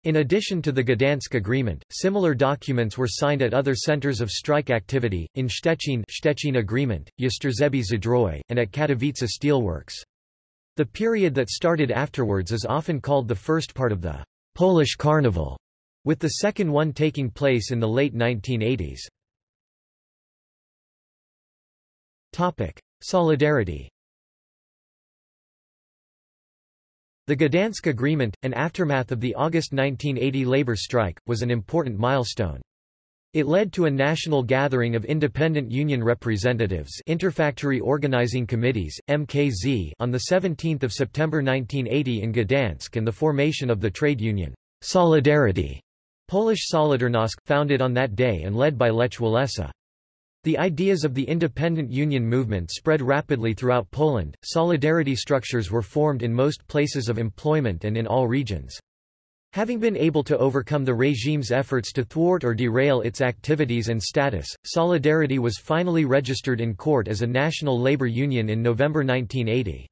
In addition to the Gdansk Agreement, similar documents were signed at other centers of strike activity, in Szczecin Szczecin Agreement, Jastrzębie Zdrój, and at Katowice Steelworks. The period that started afterwards is often called the first part of the Polish Carnival, with the second one taking place in the late 1980s. Topic: Solidarity. The Gdansk Agreement, an aftermath of the August 1980 labor strike, was an important milestone. It led to a national gathering of independent union representatives Interfactory Organizing Committees, MKZ on 17 September 1980 in Gdansk and the formation of the trade union, Solidarity, Polish Solidarnosc, founded on that day and led by Lech Walesa. The ideas of the independent union movement spread rapidly throughout Poland, solidarity structures were formed in most places of employment and in all regions. Having been able to overcome the regime's efforts to thwart or derail its activities and status, Solidarity was finally registered in court as a national labor union in November 1980.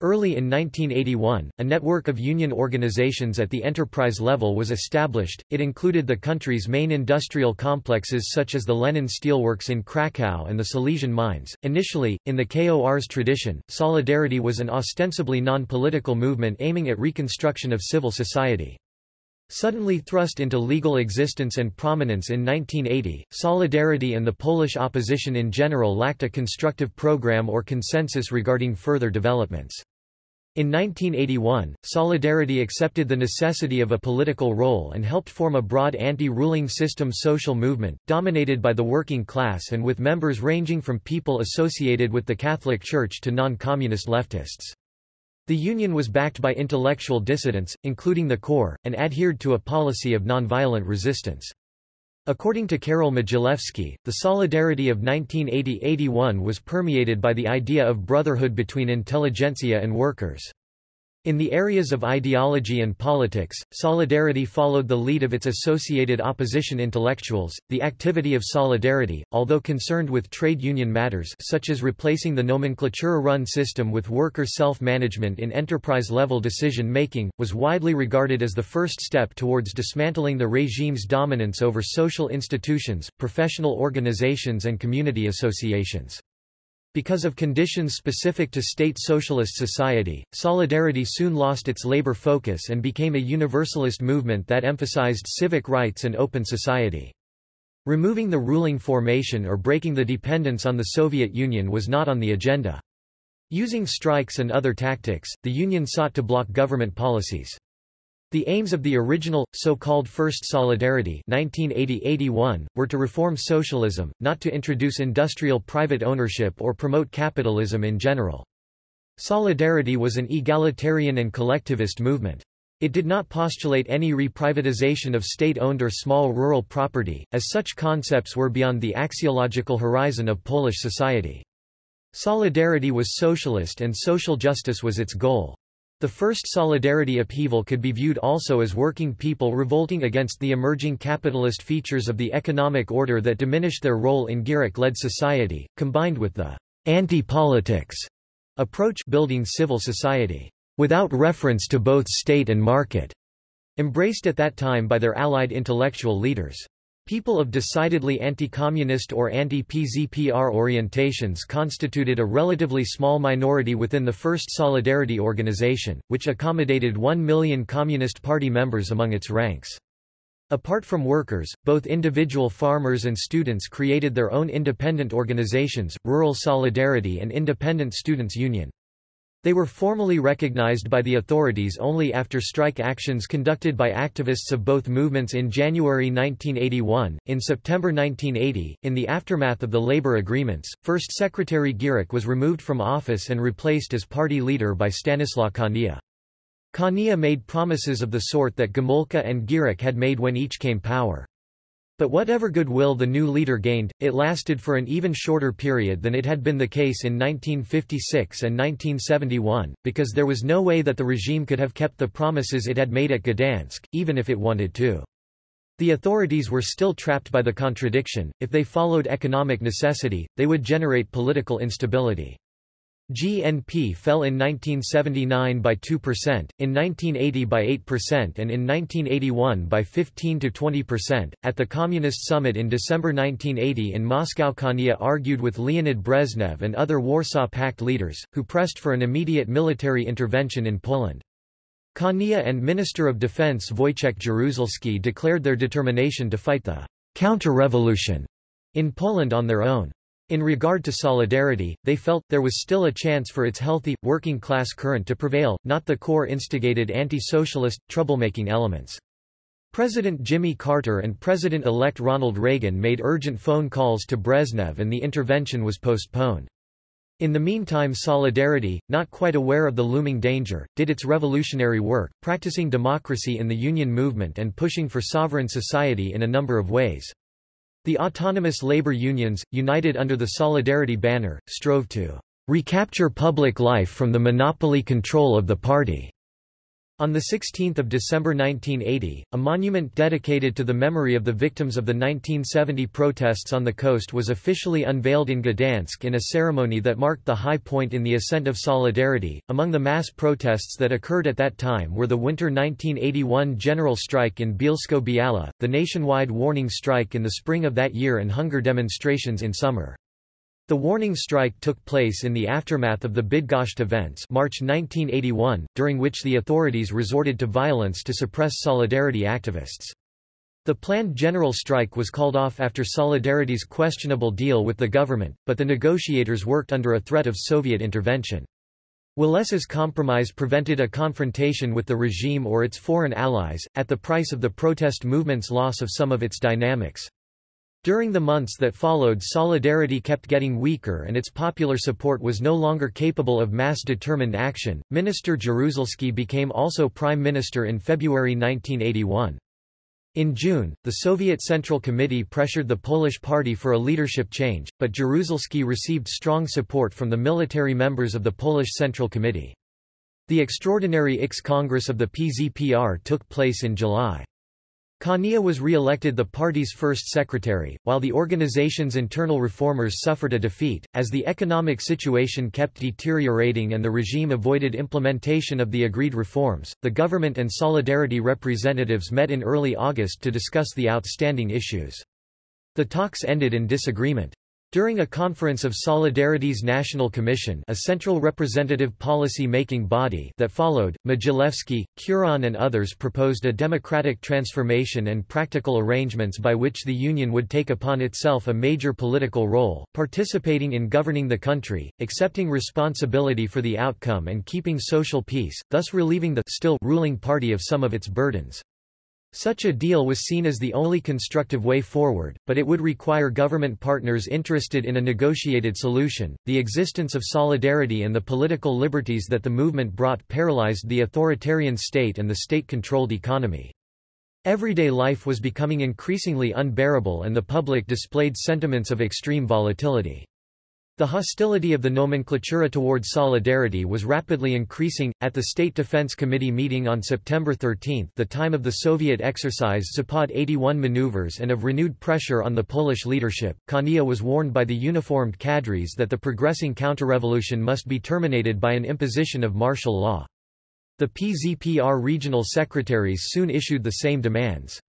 Early in 1981, a network of union organizations at the enterprise level was established. It included the country's main industrial complexes such as the Lenin Steelworks in Krakow and the Silesian mines. Initially, in the KOR's tradition, Solidarity was an ostensibly non-political movement aiming at reconstruction of civil society. Suddenly thrust into legal existence and prominence in 1980, Solidarity and the Polish opposition in general lacked a constructive program or consensus regarding further developments. In 1981, Solidarity accepted the necessity of a political role and helped form a broad anti-ruling system social movement, dominated by the working class and with members ranging from people associated with the Catholic Church to non-communist leftists. The union was backed by intellectual dissidents, including the KOR, and adhered to a policy of nonviolent resistance. According to Karol Modzelewski, the solidarity of 1980–81 was permeated by the idea of brotherhood between intelligentsia and workers. In the areas of ideology and politics, Solidarity followed the lead of its associated opposition intellectuals. The activity of Solidarity, although concerned with trade union matters such as replacing the nomenklatura-run system with worker self-management in enterprise-level decision-making, was widely regarded as the first step towards dismantling the regime's dominance over social institutions, professional organizations and community associations. Because of conditions specific to state socialist society, Solidarity soon lost its labor focus and became a universalist movement that emphasized civic rights and open society. Removing the ruling formation or breaking the dependence on the Soviet Union was not on the agenda. Using strikes and other tactics, the Union sought to block government policies. The aims of the original, so-called First Solidarity 1980-81, were to reform socialism, not to introduce industrial private ownership or promote capitalism in general. Solidarity was an egalitarian and collectivist movement. It did not postulate any reprivatization of state-owned or small rural property, as such concepts were beyond the axiological horizon of Polish society. Solidarity was socialist and social justice was its goal. The first solidarity upheaval could be viewed also as working people revolting against the emerging capitalist features of the economic order that diminished their role in Gierek-led society, combined with the anti-politics approach building civil society without reference to both state and market, embraced at that time by their allied intellectual leaders. People of decidedly anti-communist or anti-PZPR orientations constituted a relatively small minority within the First Solidarity organization, which accommodated 1 million Communist Party members among its ranks. Apart from workers, both individual farmers and students created their own independent organizations, Rural Solidarity and Independent Students' Union. They were formally recognized by the authorities only after strike actions conducted by activists of both movements in January 1981. In September 1980, in the aftermath of the labor agreements, First Secretary Gierek was removed from office and replaced as party leader by Stanislaw Kania. Kania made promises of the sort that Gomulka and Gierek had made when each came power. But whatever goodwill the new leader gained, it lasted for an even shorter period than it had been the case in 1956 and 1971, because there was no way that the regime could have kept the promises it had made at Gdansk, even if it wanted to. The authorities were still trapped by the contradiction, if they followed economic necessity, they would generate political instability. GNP fell in 1979 by 2%, in 1980 by 8% and in 1981 by 15 to 20%. At the Communist Summit in December 1980 in Moscow Kania argued with Leonid Brezhnev and other Warsaw Pact leaders, who pressed for an immediate military intervention in Poland. Kania and Minister of Defense Wojciech Jaruzelski declared their determination to fight the counter-revolution in Poland on their own. In regard to solidarity, they felt, there was still a chance for its healthy, working-class current to prevail, not the KOR-instigated anti-socialist, troublemaking elements. President Jimmy Carter and President-elect Ronald Reagan made urgent phone calls to Brezhnev and the intervention was postponed. In the meantime Solidarity, not quite aware of the looming danger, did its revolutionary work, practicing democracy in the Union movement and pushing for sovereign society in a number of ways. The autonomous labor unions, united under the Solidarity banner, strove to recapture public life from the monopoly control of the party. On 16 December 1980, a monument dedicated to the memory of the victims of the 1970 protests on the coast was officially unveiled in Gdansk in a ceremony that marked the high point in the ascent of solidarity. Among the mass protests that occurred at that time were the winter 1981 general strike in Bielsko-Biała, the nationwide warning strike in the spring of that year and hunger demonstrations in summer. The warning strike took place in the aftermath of the Bydgoszcz events March 1981, during which the authorities resorted to violence to suppress Solidarity activists. The planned general strike was called off after Solidarity's questionable deal with the government, but the negotiators worked under a threat of Soviet intervention. Walesa's compromise prevented a confrontation with the regime or its foreign allies, at the price of the protest movement's loss of some of its dynamics. During the months that followed Solidarity kept getting weaker and its popular support was no longer capable of mass-determined action. Minister Jaruzelski became also prime minister in February 1981. In June, the Soviet Central Committee pressured the Polish party for a leadership change, but Jaruzelski received strong support from the military members of the Polish Central Committee. The extraordinary IX Congress of the PZPR took place in July. Kania was re-elected the party's first secretary, while the organization's internal reformers suffered a defeat, as the economic situation kept deteriorating and the regime avoided implementation of the agreed reforms. The government and Solidarity representatives met in early August to discuss the outstanding issues. The talks ended in disagreement. During a conference of Solidarity's National Commission a central representative policy-making body that followed, Modzelewski, Kuron and others proposed a democratic transformation and practical arrangements by which the Union would take upon itself a major political role, participating in governing the country, accepting responsibility for the outcome and keeping social peace, thus relieving the still ruling party of some of its burdens. Such a deal was seen as the only constructive way forward, but it would require government partners interested in a negotiated solution. The existence of solidarity and the political liberties that the movement brought paralyzed the authoritarian state and the state-controlled economy. Everyday life was becoming increasingly unbearable and the public displayed sentiments of extreme volatility. The hostility of the nomenklatura toward solidarity was rapidly increasing. At the State Defense Committee meeting on September 13, the time of the Soviet exercise Zapad 81 maneuvers and of renewed pressure on the Polish leadership, Kania was warned by the uniformed cadres that the progressing counterrevolution must be terminated by an imposition of martial law. The PZPR regional secretaries soon issued the same demands.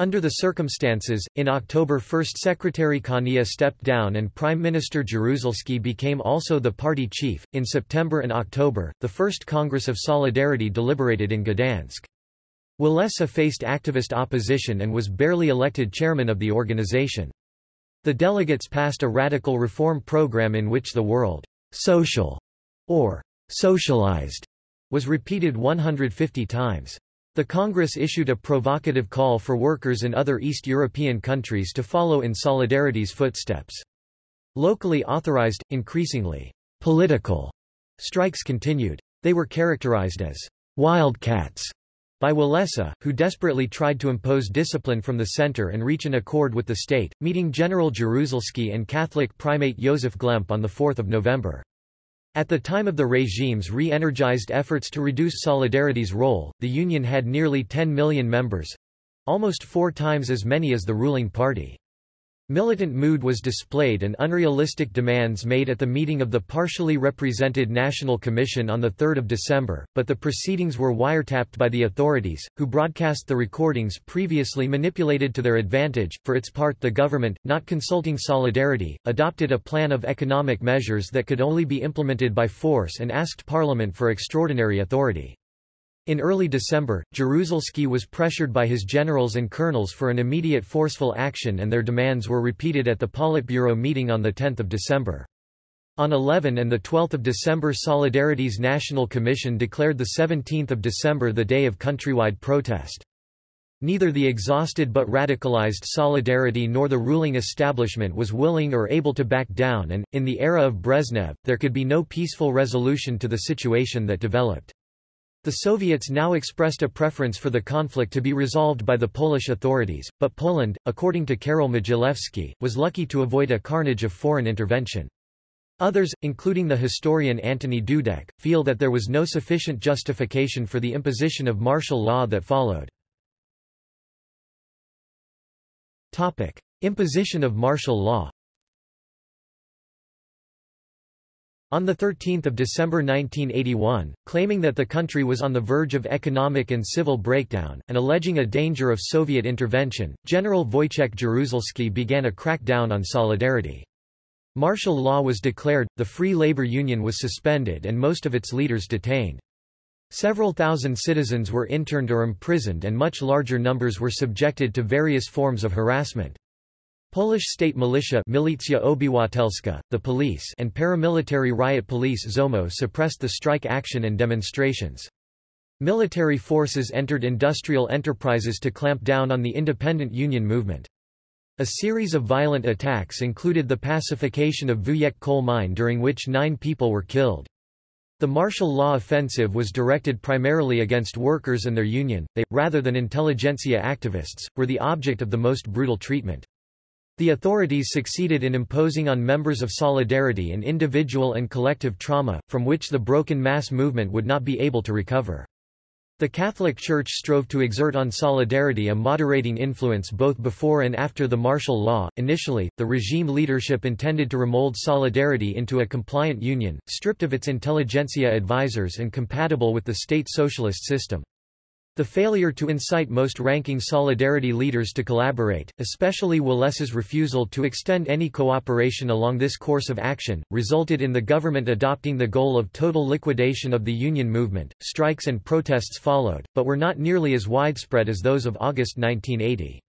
Under the circumstances, in October First Secretary Kania stepped down and Prime Minister Jaruzelski became also the party chief. In September and October, the First Congress of Solidarity deliberated in Gdansk. Walesa faced activist opposition and was barely elected chairman of the organization. The delegates passed a radical reform program in which the word social or socialized was repeated 150 times. The Congress issued a provocative call for workers in other East European countries to follow in Solidarity's footsteps. Locally authorized, increasingly political strikes continued. They were characterized as wildcats by Walesa, who desperately tried to impose discipline from the center and reach an accord with the state, meeting General Jaruzelski and Catholic primate Joseph Glemp on 4 November. At the time of the regime's re-energized efforts to reduce Solidarity's role, the Union had nearly 10 million members—almost four times as many as the ruling party. Militant mood was displayed and unrealistic demands made at the meeting of the partially represented National Commission on 3 December, but the proceedings were wiretapped by the authorities, who broadcast the recordings previously manipulated to their advantage. For its part the government, not consulting Solidarity, adopted a plan of economic measures that could only be implemented by force and asked Parliament for extraordinary authority. In early December, Jaruzelski was pressured by his generals and colonels for an immediate forceful action and their demands were repeated at the Politburo meeting on 10 December. On 11 and 12 December Solidarity's National Commission declared 17 December the day of countrywide protest. Neither the exhausted but radicalized Solidarity nor the ruling establishment was willing or able to back down and, in the era of Brezhnev, there could be no peaceful resolution to the situation that developed. The Soviets now expressed a preference for the conflict to be resolved by the Polish authorities, but Poland, according to Karol Modzelewski, was lucky to avoid a carnage of foreign intervention. Others, including the historian Antoni Dudek, feel that there was no sufficient justification for the imposition of martial law that followed. Topic. Imposition of martial law On 13 December 1981, claiming that the country was on the verge of economic and civil breakdown, and alleging a danger of Soviet intervention, General Wojciech Jaruzelski began a crackdown on Solidarity. Martial law was declared, the Free Labor Union was suspended and most of its leaders detained. Several thousand citizens were interned or imprisoned and much larger numbers were subjected to various forms of harassment. Polish state militia Milicja Obywatelska, the police and paramilitary riot police ZOMO suppressed the strike action and demonstrations. Military forces entered industrial enterprises to clamp down on the independent union movement. A series of violent attacks included the pacification of Wujek coal mine during which nine people were killed. The martial law offensive was directed primarily against workers and their union, they, rather than intelligentsia activists, were the object of the most brutal treatment. The authorities succeeded in imposing on members of Solidarity an individual and collective trauma, from which the broken mass movement would not be able to recover. The Catholic Church strove to exert on Solidarity a moderating influence both before and after the martial law. Initially, the regime leadership intended to remold Solidarity into a compliant union, stripped of its intelligentsia advisors and compatible with the state socialist system. The failure to incite most ranking Solidarity leaders to collaborate, especially Walesa's refusal to extend any cooperation along this course of action, resulted in the government adopting the goal of total liquidation of the union movement. Strikes and protests followed, but were not nearly as widespread as those of August 1980.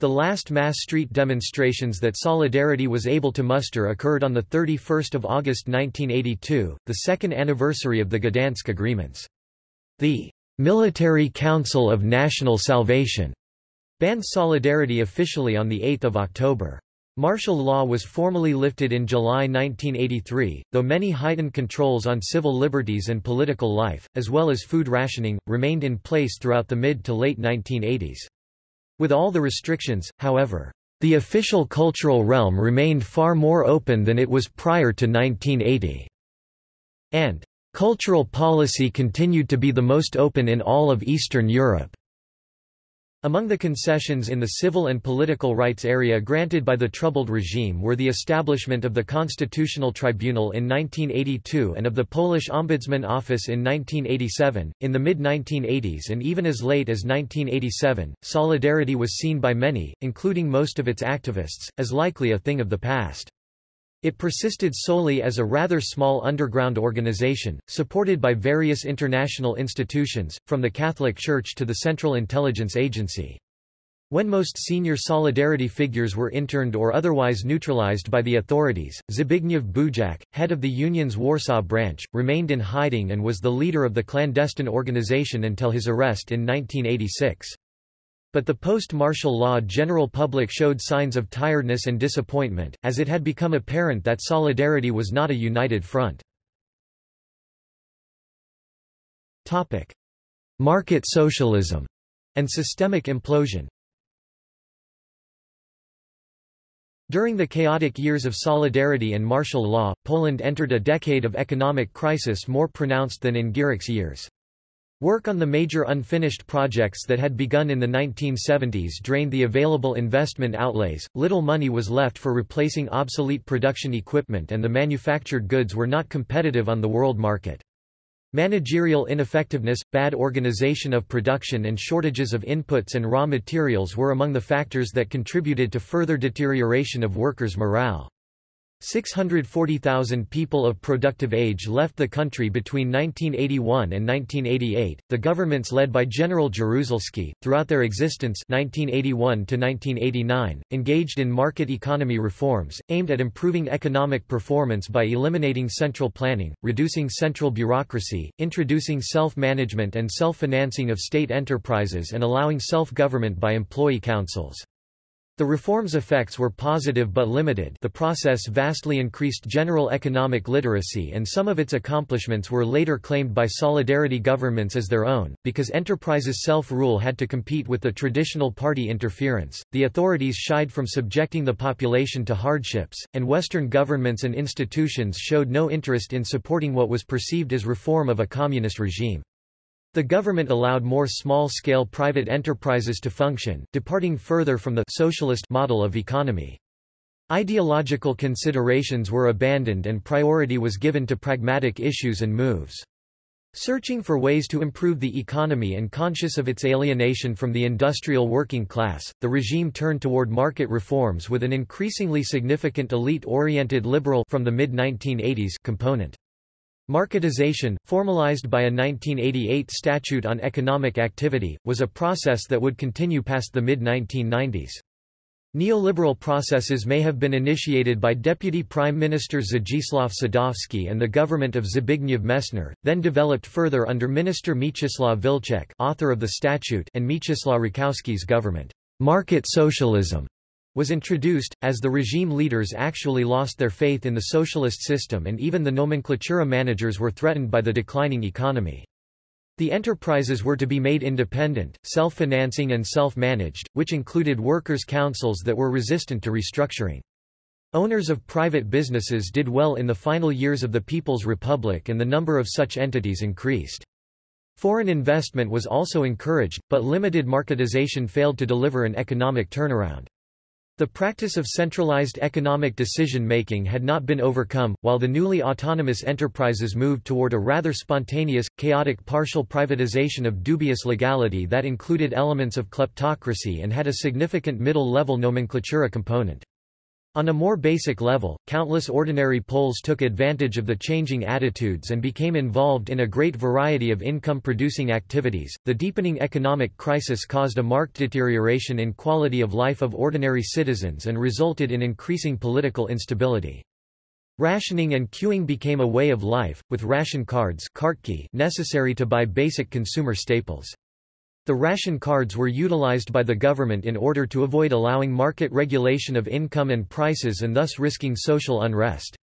The last mass street demonstrations that Solidarity was able to muster occurred on 31 August 1982, the second anniversary of the Gdansk agreements. The Military Council of National Salvation banned Solidarity officially on 8 October. Martial law was formally lifted in July 1983, though many heightened controls on civil liberties and political life, as well as food rationing, remained in place throughout the mid to late 1980s. With all the restrictions, however, the official cultural realm remained far more open than it was prior to 1980. And Cultural policy continued to be the most open in all of Eastern Europe. Among the concessions in the civil and political rights area granted by the troubled regime were the establishment of the Constitutional Tribunal in 1982 and of the Polish Ombudsman Office in 1987. In the mid 1980s and even as late as 1987, Solidarity was seen by many, including most of its activists, as likely a thing of the past. It persisted solely as a rather small underground organization, supported by various international institutions, from the Catholic Church to the Central Intelligence Agency. When most senior Solidarity figures were interned or otherwise neutralized by the authorities, Zbigniew Bujak, head of the Union's Warsaw branch, remained in hiding and was the leader of the clandestine organization until his arrest in 1986. But the post-martial law general public showed signs of tiredness and disappointment, as it had become apparent that Solidarity was not a united front. Market socialism and systemic implosion During the chaotic years of Solidarity and martial law, Poland entered a decade of economic crisis more pronounced than in Gierek's years. Work on the major unfinished projects that had begun in the 1970s drained the available investment outlays, little money was left for replacing obsolete production equipment and the manufactured goods were not competitive on the world market. Managerial ineffectiveness, bad organization of production and shortages of inputs and raw materials were among the factors that contributed to further deterioration of workers' morale. 640,000 people of productive age left the country between 1981 and 1988. The governments led by General Jaruzelski, throughout their existence 1981 to 1989, engaged in market economy reforms, aimed at improving economic performance by eliminating central planning, reducing central bureaucracy, introducing self-management and self-financing of state enterprises and allowing self-government by employee councils. The reform's effects were positive but limited the process vastly increased general economic literacy and some of its accomplishments were later claimed by solidarity governments as their own, because enterprises' self-rule had to compete with the traditional party interference, the authorities shied from subjecting the population to hardships, and Western governments and institutions showed no interest in supporting what was perceived as reform of a communist regime. The government allowed more small-scale private enterprises to function, departing further from the socialist model of economy. Ideological considerations were abandoned and priority was given to pragmatic issues and moves. Searching for ways to improve the economy and conscious of its alienation from the industrial working class, the regime turned toward market reforms with an increasingly significant elite-oriented liberal from the mid-1980s component. Marketization, formalized by a 1988 Statute on Economic Activity, was a process that would continue past the mid-1990s. Neoliberal processes may have been initiated by Deputy Prime Minister Zdzislaw Sadowski and the government of Zbigniew Messner, then developed further under Minister Mieczysław Wilczek author of the statute and Mieczysław Rakowski's government. Market socialism was introduced, as the regime leaders actually lost their faith in the socialist system and even the nomenklatura managers were threatened by the declining economy. The enterprises were to be made independent, self-financing and self-managed, which included workers' councils that were resistant to restructuring. Owners of private businesses did well in the final years of the People's Republic and the number of such entities increased. Foreign investment was also encouraged, but limited marketization failed to deliver an economic turnaround. The practice of centralized economic decision-making had not been overcome, while the newly autonomous enterprises moved toward a rather spontaneous, chaotic partial privatization of dubious legality that included elements of kleptocracy and had a significant middle-level nomenklatura component. On a more basic level, countless ordinary Poles took advantage of the changing attitudes and became involved in a great variety of income-producing activities. The deepening economic crisis caused a marked deterioration in quality of life of ordinary citizens and resulted in increasing political instability. Rationing and queuing became a way of life, with ration cards necessary to buy basic consumer staples. The ration cards were utilized by the government in order to avoid allowing market regulation of income and prices and thus risking social unrest.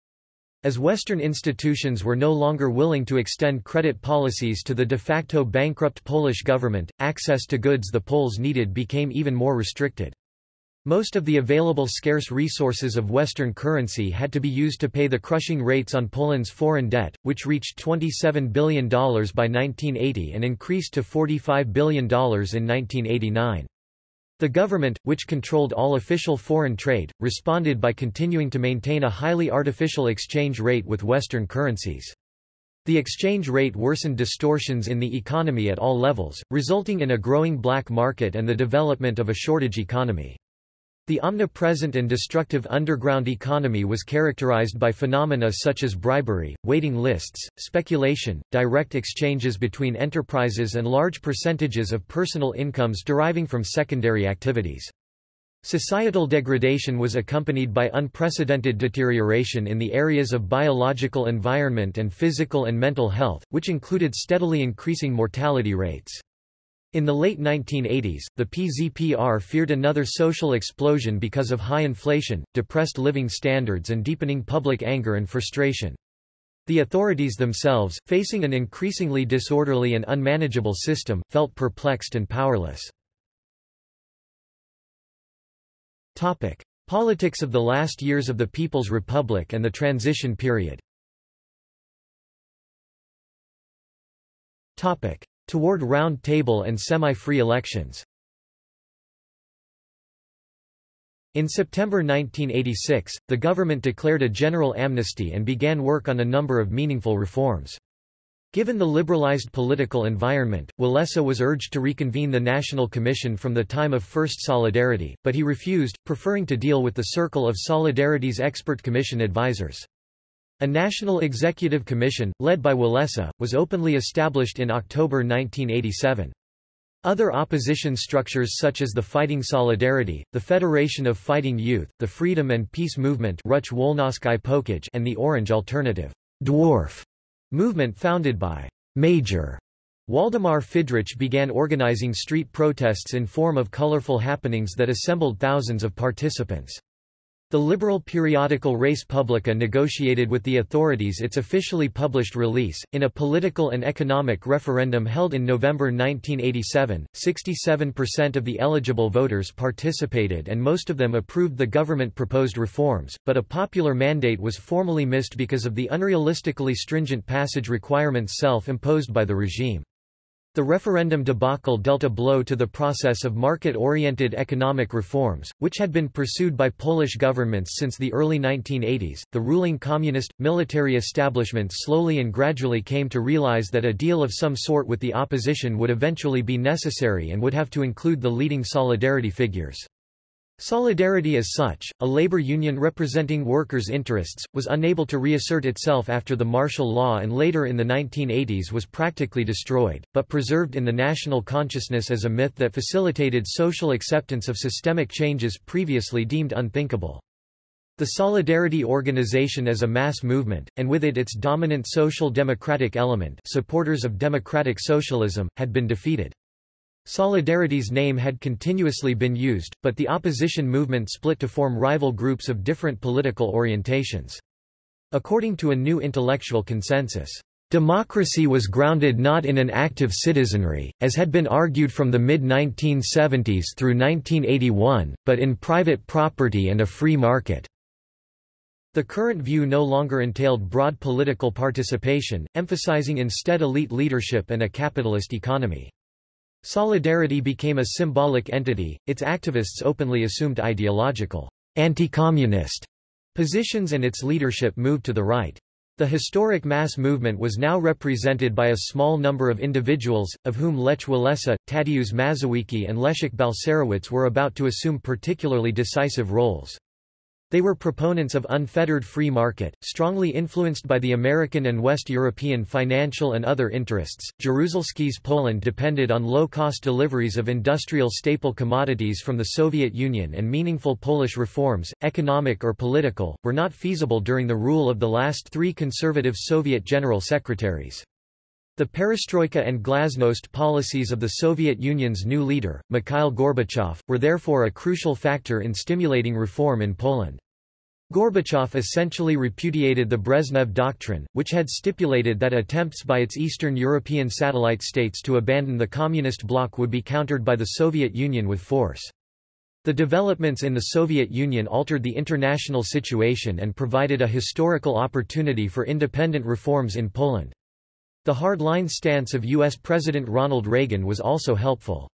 As Western institutions were no longer willing to extend credit policies to the de facto bankrupt Polish government, access to goods the Poles needed became even more restricted. Most of the available scarce resources of Western currency had to be used to pay the crushing rates on Poland's foreign debt, which reached $27 billion by 1980 and increased to $45 billion in 1989. The government, which controlled all official foreign trade, responded by continuing to maintain a highly artificial exchange rate with Western currencies. The exchange rate worsened distortions in the economy at all levels, resulting in a growing black market and the development of a shortage economy. The omnipresent and destructive underground economy was characterized by phenomena such as bribery, waiting lists, speculation, direct exchanges between enterprises and large percentages of personal incomes deriving from secondary activities. Societal degradation was accompanied by unprecedented deterioration in the areas of biological environment and physical and mental health, which included steadily increasing mortality rates. In the late 1980s, the PZPR feared another social explosion because of high inflation, depressed living standards and deepening public anger and frustration. The authorities themselves, facing an increasingly disorderly and unmanageable system, felt perplexed and powerless. Topic. Politics of the last years of the People's Republic and the transition period Topic. Toward round table and semi-free elections. In September 1986, the government declared a general amnesty and began work on a number of meaningful reforms. Given the liberalized political environment, Walesa was urged to reconvene the National Commission from the time of First Solidarity, but he refused, preferring to deal with the circle of Solidarity's expert commission advisors. A National Executive Commission, led by Walesa, was openly established in October 1987. Other opposition structures such as the Fighting Solidarity, the Federation of Fighting Youth, the Freedom and Peace Movement and the Orange Alternative dwarf movement founded by Major Waldemar Fydrych began organizing street protests in form of colorful happenings that assembled thousands of participants. The liberal periodical Res Publica negotiated with the authorities its officially published release. In a political and economic referendum held in November 1987, 67% of the eligible voters participated and most of them approved the government proposed reforms, but a popular mandate was formally missed because of the unrealistically stringent passage requirements self-imposed by the regime. The referendum debacle dealt a blow to the process of market-oriented economic reforms, which had been pursued by Polish governments since the early 1980s. The ruling communist, military establishment slowly and gradually came to realize that a deal of some sort with the opposition would eventually be necessary and would have to include the leading solidarity figures. Solidarity as such, a labor union representing workers' interests, was unable to reassert itself after the martial law and later in the 1980s was practically destroyed, but preserved in the national consciousness as a myth that facilitated social acceptance of systemic changes previously deemed unthinkable. The Solidarity organization as a mass movement, and with it its dominant social democratic element supporters of democratic socialism, had been defeated. Solidarity's name had continuously been used, but the opposition movement split to form rival groups of different political orientations. According to a new intellectual consensus, Democracy was grounded not in an active citizenry, as had been argued from the mid-1970s through 1981, but in private property and a free market. The current view no longer entailed broad political participation, emphasizing instead elite leadership and a capitalist economy. Solidarity became a symbolic entity, its activists openly assumed ideological, anti-communist positions and its leadership moved to the right. The historic mass movement was now represented by a small number of individuals, of whom Lech Walesa, Tadeusz Mazowiecki and Leszek Balcerowicz were about to assume particularly decisive roles. They were proponents of unfettered free market, strongly influenced by the American and West European financial and other interests. Jaruzelski's Poland depended on low-cost deliveries of industrial staple commodities from the Soviet Union and meaningful Polish reforms, economic or political, were not feasible during the rule of the last three conservative Soviet general secretaries. The perestroika and glasnost policies of the Soviet Union's new leader, Mikhail Gorbachev, were therefore a crucial factor in stimulating reform in Poland. Gorbachev essentially repudiated the Brezhnev Doctrine, which had stipulated that attempts by its Eastern European satellite states to abandon the Communist bloc would be countered by the Soviet Union with force. The developments in the Soviet Union altered the international situation and provided a historical opportunity for independent reforms in Poland. The hard-line stance of U.S. President Ronald Reagan was also helpful.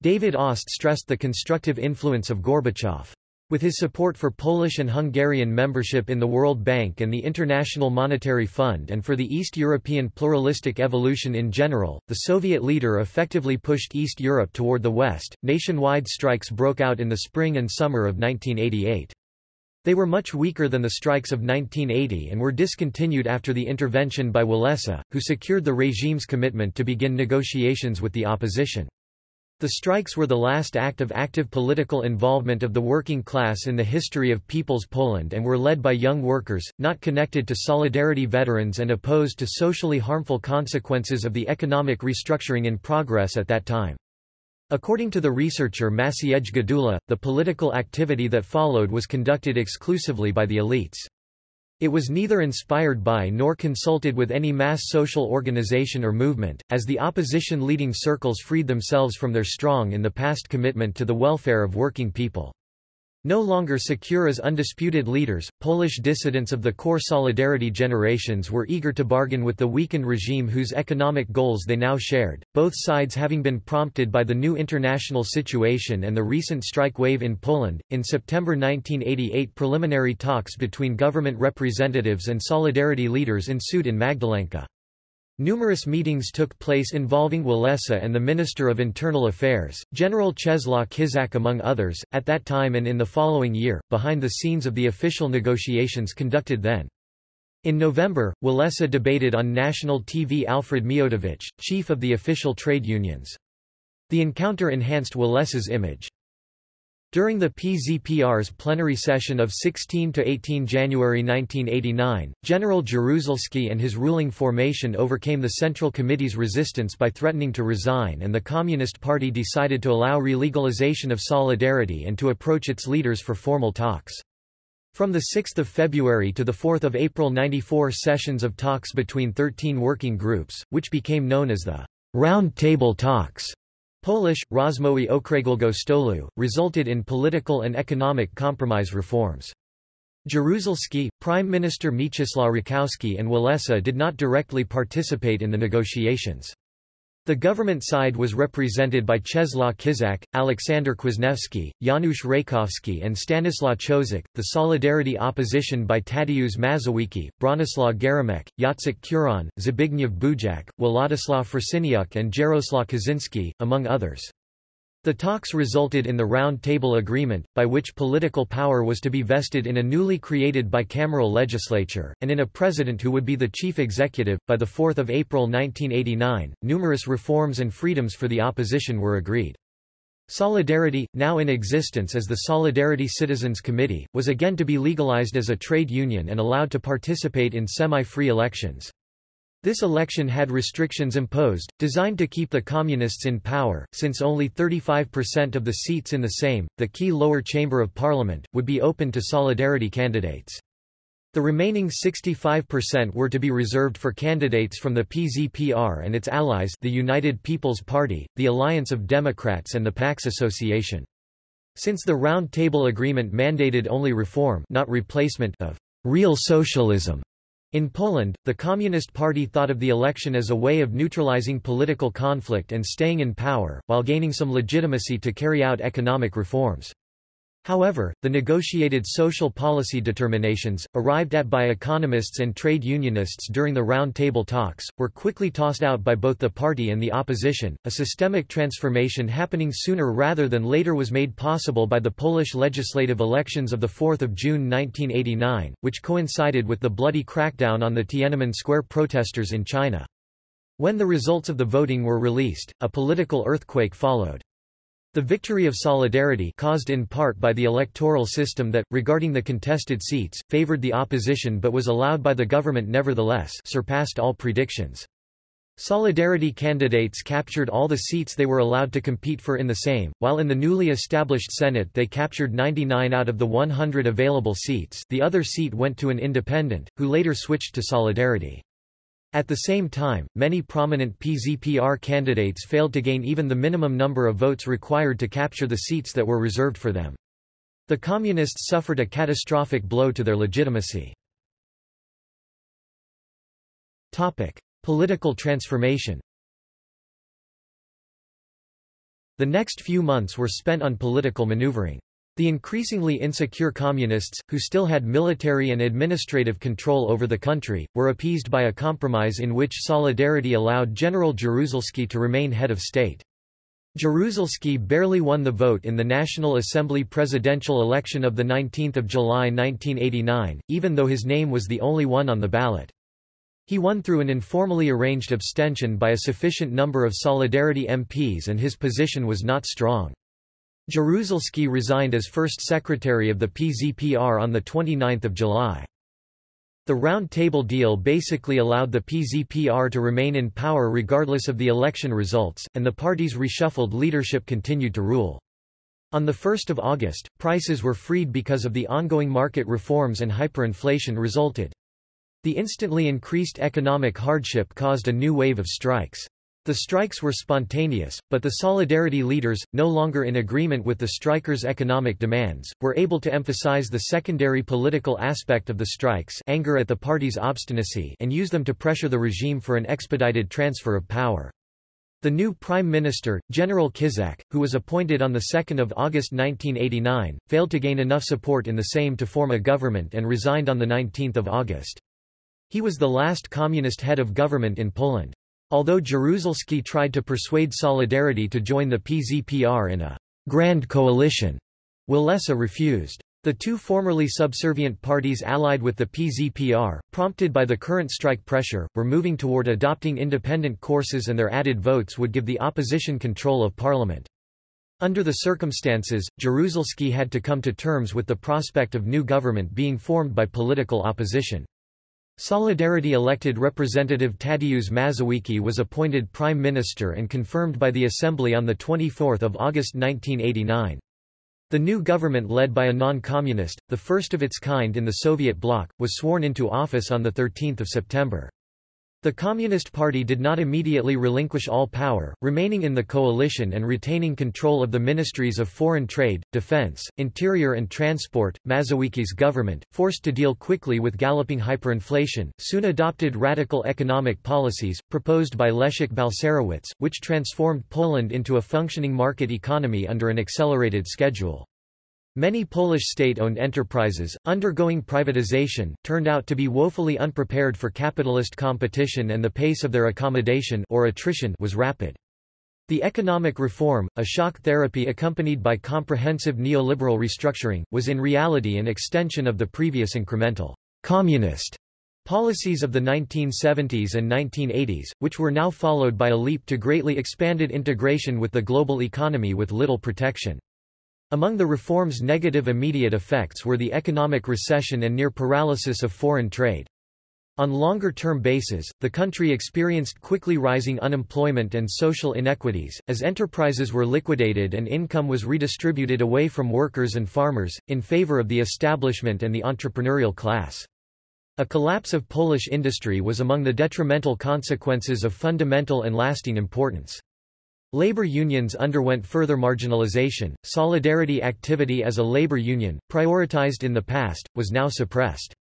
David Ost stressed the constructive influence of Gorbachev. With his support for Polish and Hungarian membership in the World Bank and the International Monetary Fund and for the East European pluralistic evolution in general, the Soviet leader effectively pushed East Europe toward the West. Nationwide strikes broke out in the spring and summer of 1988. They were much weaker than the strikes of 1980 and were discontinued after the intervention by Walesa, who secured the regime's commitment to begin negotiations with the opposition. The strikes were the last act of active political involvement of the working class in the history of People's Poland and were led by young workers, not connected to Solidarity veterans and opposed to socially harmful consequences of the economic restructuring in progress at that time. According to the researcher Maciej Gdula, the political activity that followed was conducted exclusively by the elites. It was neither inspired by nor consulted with any mass social organization or movement, as the opposition leading circles freed themselves from their strong in the past commitment to the welfare of working people. No longer secure as undisputed leaders, Polish dissidents of the core Solidarity generations were eager to bargain with the weakened regime whose economic goals they now shared, both sides having been prompted by the new international situation and the recent strike wave in Poland. In September 1988, preliminary talks between government representatives and Solidarity leaders ensued in Magdalenka. Numerous meetings took place involving Walesa and the Minister of Internal Affairs, General Czesław Kiszczak among others, at that time and in the following year, behind the scenes of the official negotiations conducted then. In November, Walesa debated on national TV Alfred Miodowicz, chief of the official trade unions. The encounter enhanced Walesa's image. During the PZPR's plenary session of 16–18 January 1989, General Jaruzelski and his ruling formation overcame the Central Committee's resistance by threatening to resign and the Communist Party decided to allow relegalization of Solidarity and to approach its leaders for formal talks. From 6 February to 4 April 94 sessions of talks between 13 working groups, which became known as the Round Table Talks, Polish, Rozmowy Okrągłego Stolu, resulted in political and economic compromise reforms. Jaruzelski, Prime Minister Mieczysław Rakowski and Walesa did not directly participate in the negotiations. The government side was represented by Czesław Kiszczak, Aleksander Kwasniewski, Janusz Reykowski and Stanislaw Ciosek, the Solidarity opposition by Tadeusz Mazowiecki, Bronisław Geremek, Jacek Kuron, Zbigniew Bujak, Władysław Frasyniuk and Jarosław Kaczynski, among others. The talks resulted in the Round Table Agreement, by which political power was to be vested in a newly created bicameral legislature, and in a president who would be the chief executive. By 4 April 1989, numerous reforms and freedoms for the opposition were agreed. Solidarity, now in existence as the Solidarity Citizens Committee, was again to be legalized as a trade union and allowed to participate in semi-free elections. This election had restrictions imposed, designed to keep the Communists in power, since only 35% of the seats in the Sejm, the key lower chamber of parliament, would be open to Solidarity candidates. The remaining 65% were to be reserved for candidates from the PZPR and its allies the United People's Party, the Alliance of Democrats and the PAX Association. Since the Round Table Agreement mandated only reform not replacement of real socialism, in Poland, the Communist Party thought of the election as a way of neutralizing political conflict and staying in power, while gaining some legitimacy to carry out economic reforms. However, the negotiated social policy determinations, arrived at by economists and trade unionists during the Round Table talks, were quickly tossed out by both the party and the opposition. A systemic transformation happening sooner rather than later was made possible by the Polish legislative elections of 4 June 1989, which coincided with the bloody crackdown on the Tiananmen Square protesters in China. When the results of the voting were released, a political earthquake followed. The victory of Solidarity caused in part by the electoral system that, regarding the contested seats, favored the opposition but was allowed by the government nevertheless surpassed all predictions. Solidarity candidates captured all the seats they were allowed to compete for in the Sejm, while in the newly established Senate they captured 99 out of the 100 available seats the other seat went to an independent, who later switched to Solidarity. At the same time, many prominent PZPR candidates failed to gain even the minimum number of votes required to capture the seats that were reserved for them. The Communists suffered a catastrophic blow to their legitimacy. Topic. Political transformation The next few months were spent on political maneuvering. The increasingly insecure communists, who still had military and administrative control over the country, were appeased by a compromise in which Solidarity allowed General Jaruzelski to remain head of state. Jaruzelski barely won the vote in the National Assembly presidential election of 19 July 1989, even though his name was the only one on the ballot. He won through an informally arranged abstention by a sufficient number of Solidarity MPs and his position was not strong. Jaruzelski resigned as first secretary of the PZPR on 29 July. The Round Table deal basically allowed the PZPR to remain in power regardless of the election results, and the party's reshuffled leadership continued to rule. On 1 August, prices were freed because of the ongoing market reforms and hyperinflation resulted. The instantly increased economic hardship caused a new wave of strikes. The strikes were spontaneous, but the Solidarity leaders, no longer in agreement with the strikers' economic demands, were able to emphasize the secondary political aspect of the strikes anger at the party's obstinacy and use them to pressure the regime for an expedited transfer of power. The new Prime Minister, General Kiszczak, who was appointed on 2 August 1989, failed to gain enough support in the Sejm to form a government and resigned on 19 August. He was the last communist head of government in Poland. Although Jaruzelski tried to persuade Solidarity to join the PZPR in a grand coalition, Walesa refused. The two formerly subservient parties allied with the PZPR, prompted by the current strike pressure, were moving toward adopting independent courses and their added votes would give the opposition control of parliament. Under the circumstances, Jaruzelski had to come to terms with the prospect of new government being formed by political opposition. Solidarity elected Representative Tadeusz Mazowiecki was appointed Prime Minister and confirmed by the Assembly on 24 August 1989. The new government led by a non-communist, the first of its kind in the Soviet bloc, was sworn into office on 13 September. The Communist Party did not immediately relinquish all power, remaining in the coalition and retaining control of the ministries of foreign trade, defense, interior and transport. Mazowiecki's government, forced to deal quickly with galloping hyperinflation, soon adopted radical economic policies, proposed by Leszek Balcerowicz, which transformed Poland into a functioning market economy under an accelerated schedule. Many Polish state-owned enterprises, undergoing privatization, turned out to be woefully unprepared for capitalist competition and the pace of their accommodation or attrition was rapid. The economic reform, a shock therapy accompanied by comprehensive neoliberal restructuring, was in reality an extension of the previous incremental communist policies of the 1970s and 1980s, which were now followed by a leap to greatly expanded integration with the global economy with little protection. Among the reform's negative immediate effects were the economic recession and near paralysis of foreign trade. On longer-term basis, the country experienced quickly rising unemployment and social inequities, as enterprises were liquidated and income was redistributed away from workers and farmers, in favor of the establishment and the entrepreneurial class. A collapse of Polish industry was among the detrimental consequences of fundamental and lasting importance. Labor unions underwent further marginalization. Solidarity activity as a labor union, prioritized in the past, was now suppressed.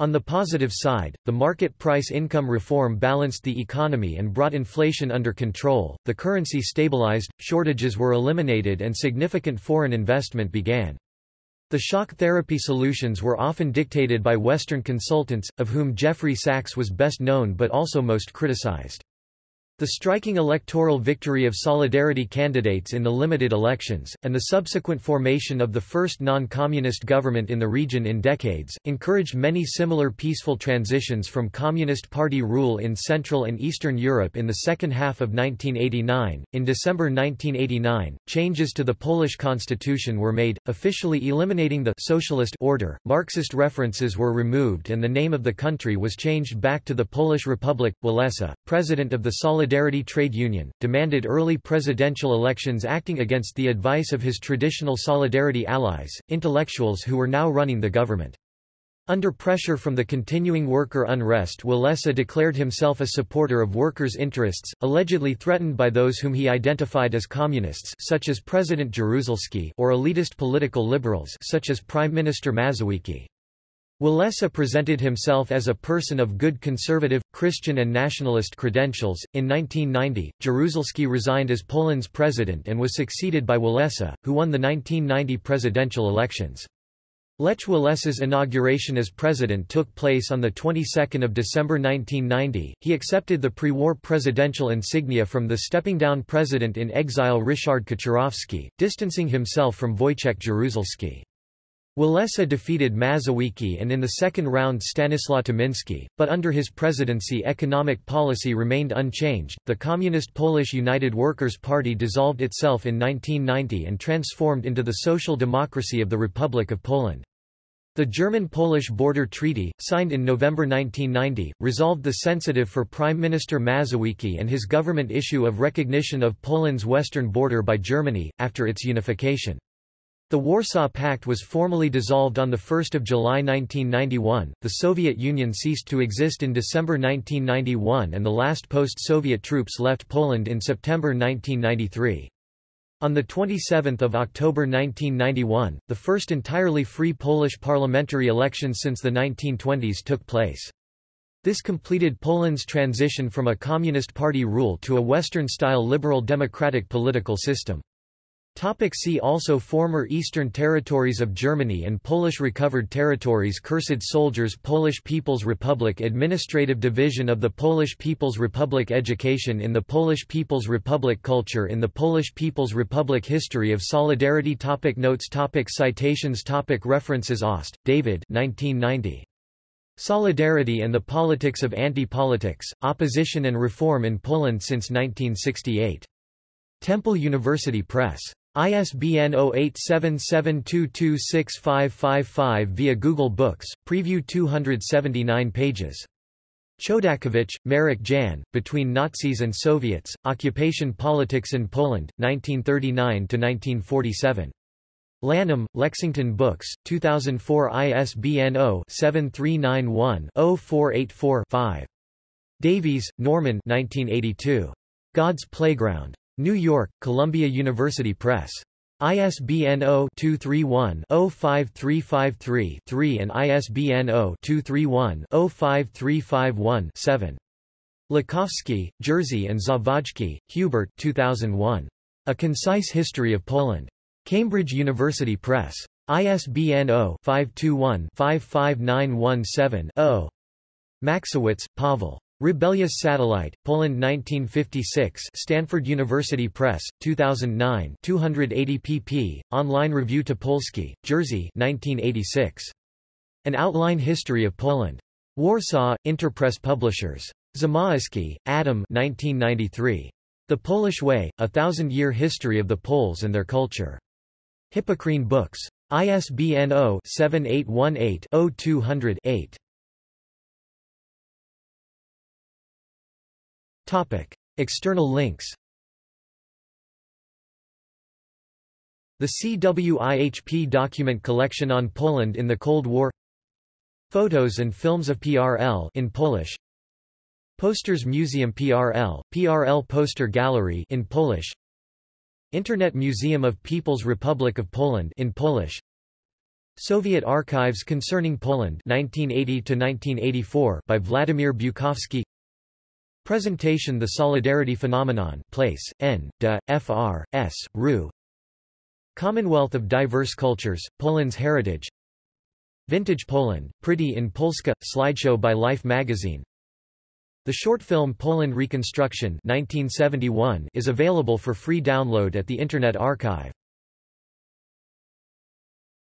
On the positive side, the market price income reform balanced the economy and brought inflation under control, the currency stabilized, shortages were eliminated and significant foreign investment began. The shock therapy solutions were often dictated by Western consultants, of whom Jeffrey Sachs was best known but also most criticized. The striking electoral victory of Solidarity candidates in the limited elections, and the subsequent formation of the first non-communist government in the region in decades, encouraged many similar peaceful transitions from Communist Party rule in Central and Eastern Europe in the second half of 1989. In December 1989, changes to the Polish constitution were made, officially eliminating the socialist order. Marxist references were removed and the name of the country was changed back to the Polish Republic. Walesa, president of the Solidarity Solidarity Trade Union, demanded early presidential elections acting against the advice of his traditional Solidarity allies, intellectuals who were now running the government. Under pressure from the continuing worker unrest Walesa declared himself a supporter of workers' interests, allegedly threatened by those whom he identified as communists such as President Jaruzelski or elitist political liberals such as Prime Minister Mazowiecki. Walesa presented himself as a person of good conservative, Christian and nationalist credentials. In 1990, Jaruzelski resigned as Poland's president and was succeeded by Walesa, who won the 1990 presidential elections. Lech Walesa's inauguration as president took place on the 22nd of December 1990. He accepted the pre-war presidential insignia from the stepping-down president in exile Ryszard Kaczorowski, distancing himself from Wojciech Jaruzelski. Walesa defeated Mazowiecki and in the second round Stanislaw Tymiński, but under his presidency economic policy remained unchanged. The Communist Polish United Workers' Party dissolved itself in 1990 and transformed into the social democracy of the Republic of Poland. The German-Polish border treaty, signed in November 1990, resolved the sensitive for Prime Minister Mazowiecki and his government issue of recognition of Poland's western border by Germany, after its unification. The Warsaw Pact was formally dissolved on 1 July 1991, the Soviet Union ceased to exist in December 1991 and the last post-Soviet troops left Poland in September 1993. On 27 October 1991, the first entirely free Polish parliamentary election since the 1920s took place. This completed Poland's transition from a Communist Party rule to a Western-style liberal democratic political system. Topic see also Former Eastern Territories of Germany and Polish Recovered Territories Cursed Soldiers Polish People's Republic Administrative Division of the Polish People's Republic Education in the Polish People's Republic Culture in the Polish People's Republic History of Solidarity topic Notes topic Citations topic References Ost, David 1990. Solidarity and the Politics of Anti-Politics, Opposition and Reform in Poland since 1968. Temple University Press. ISBN 0877226555 via Google Books, preview 279 pages. Chodakiewicz, Marek Jan, Between Nazis and Soviets, Occupation Politics in Poland, 1939–1947. Lanham, Lexington Books, 2004 ISBN 0-7391-0484-5. Davies, Norman 1982. God's Playground. New York, Columbia University Press. ISBN 0-231-05353-3 and ISBN 0-231-05351-7. Lukowski, Jerzy and Zawadzki, Hubert 2001. A Concise History of Poland. Cambridge University Press. ISBN 0-521-55917-0. Machcewicz, Pavel. Rebellious Satellite, Poland 1956 Stanford University Press, 2009 280 pp. Online Review Topolski, Jerzy 1986. An Outline History of Poland. Warsaw, Interpress Publishers. Zamoyski, Adam 1993. The Polish Way, A Thousand-Year History of the Poles and Their Culture. Hippocrene Books. ISBN 0-7818-0200-8. External links The CWIHP document collection on Poland in the Cold War. Photos and films of PRL in Polish. Posters Museum PRL, PRL Poster Gallery in Polish. Internet Museum of People's Republic of Poland in Polish. Soviet Archives Concerning Poland 1980 1984 by Vladimir Bukovsky Presentation The Solidarity Phenomenon Place, N. De, Fr. S. Ru. Commonwealth of Diverse Cultures, Poland's Heritage Vintage Poland, Pretty in Polska, slideshow by Life magazine The short film Poland Reconstruction 1971 is available for free download at the Internet Archive.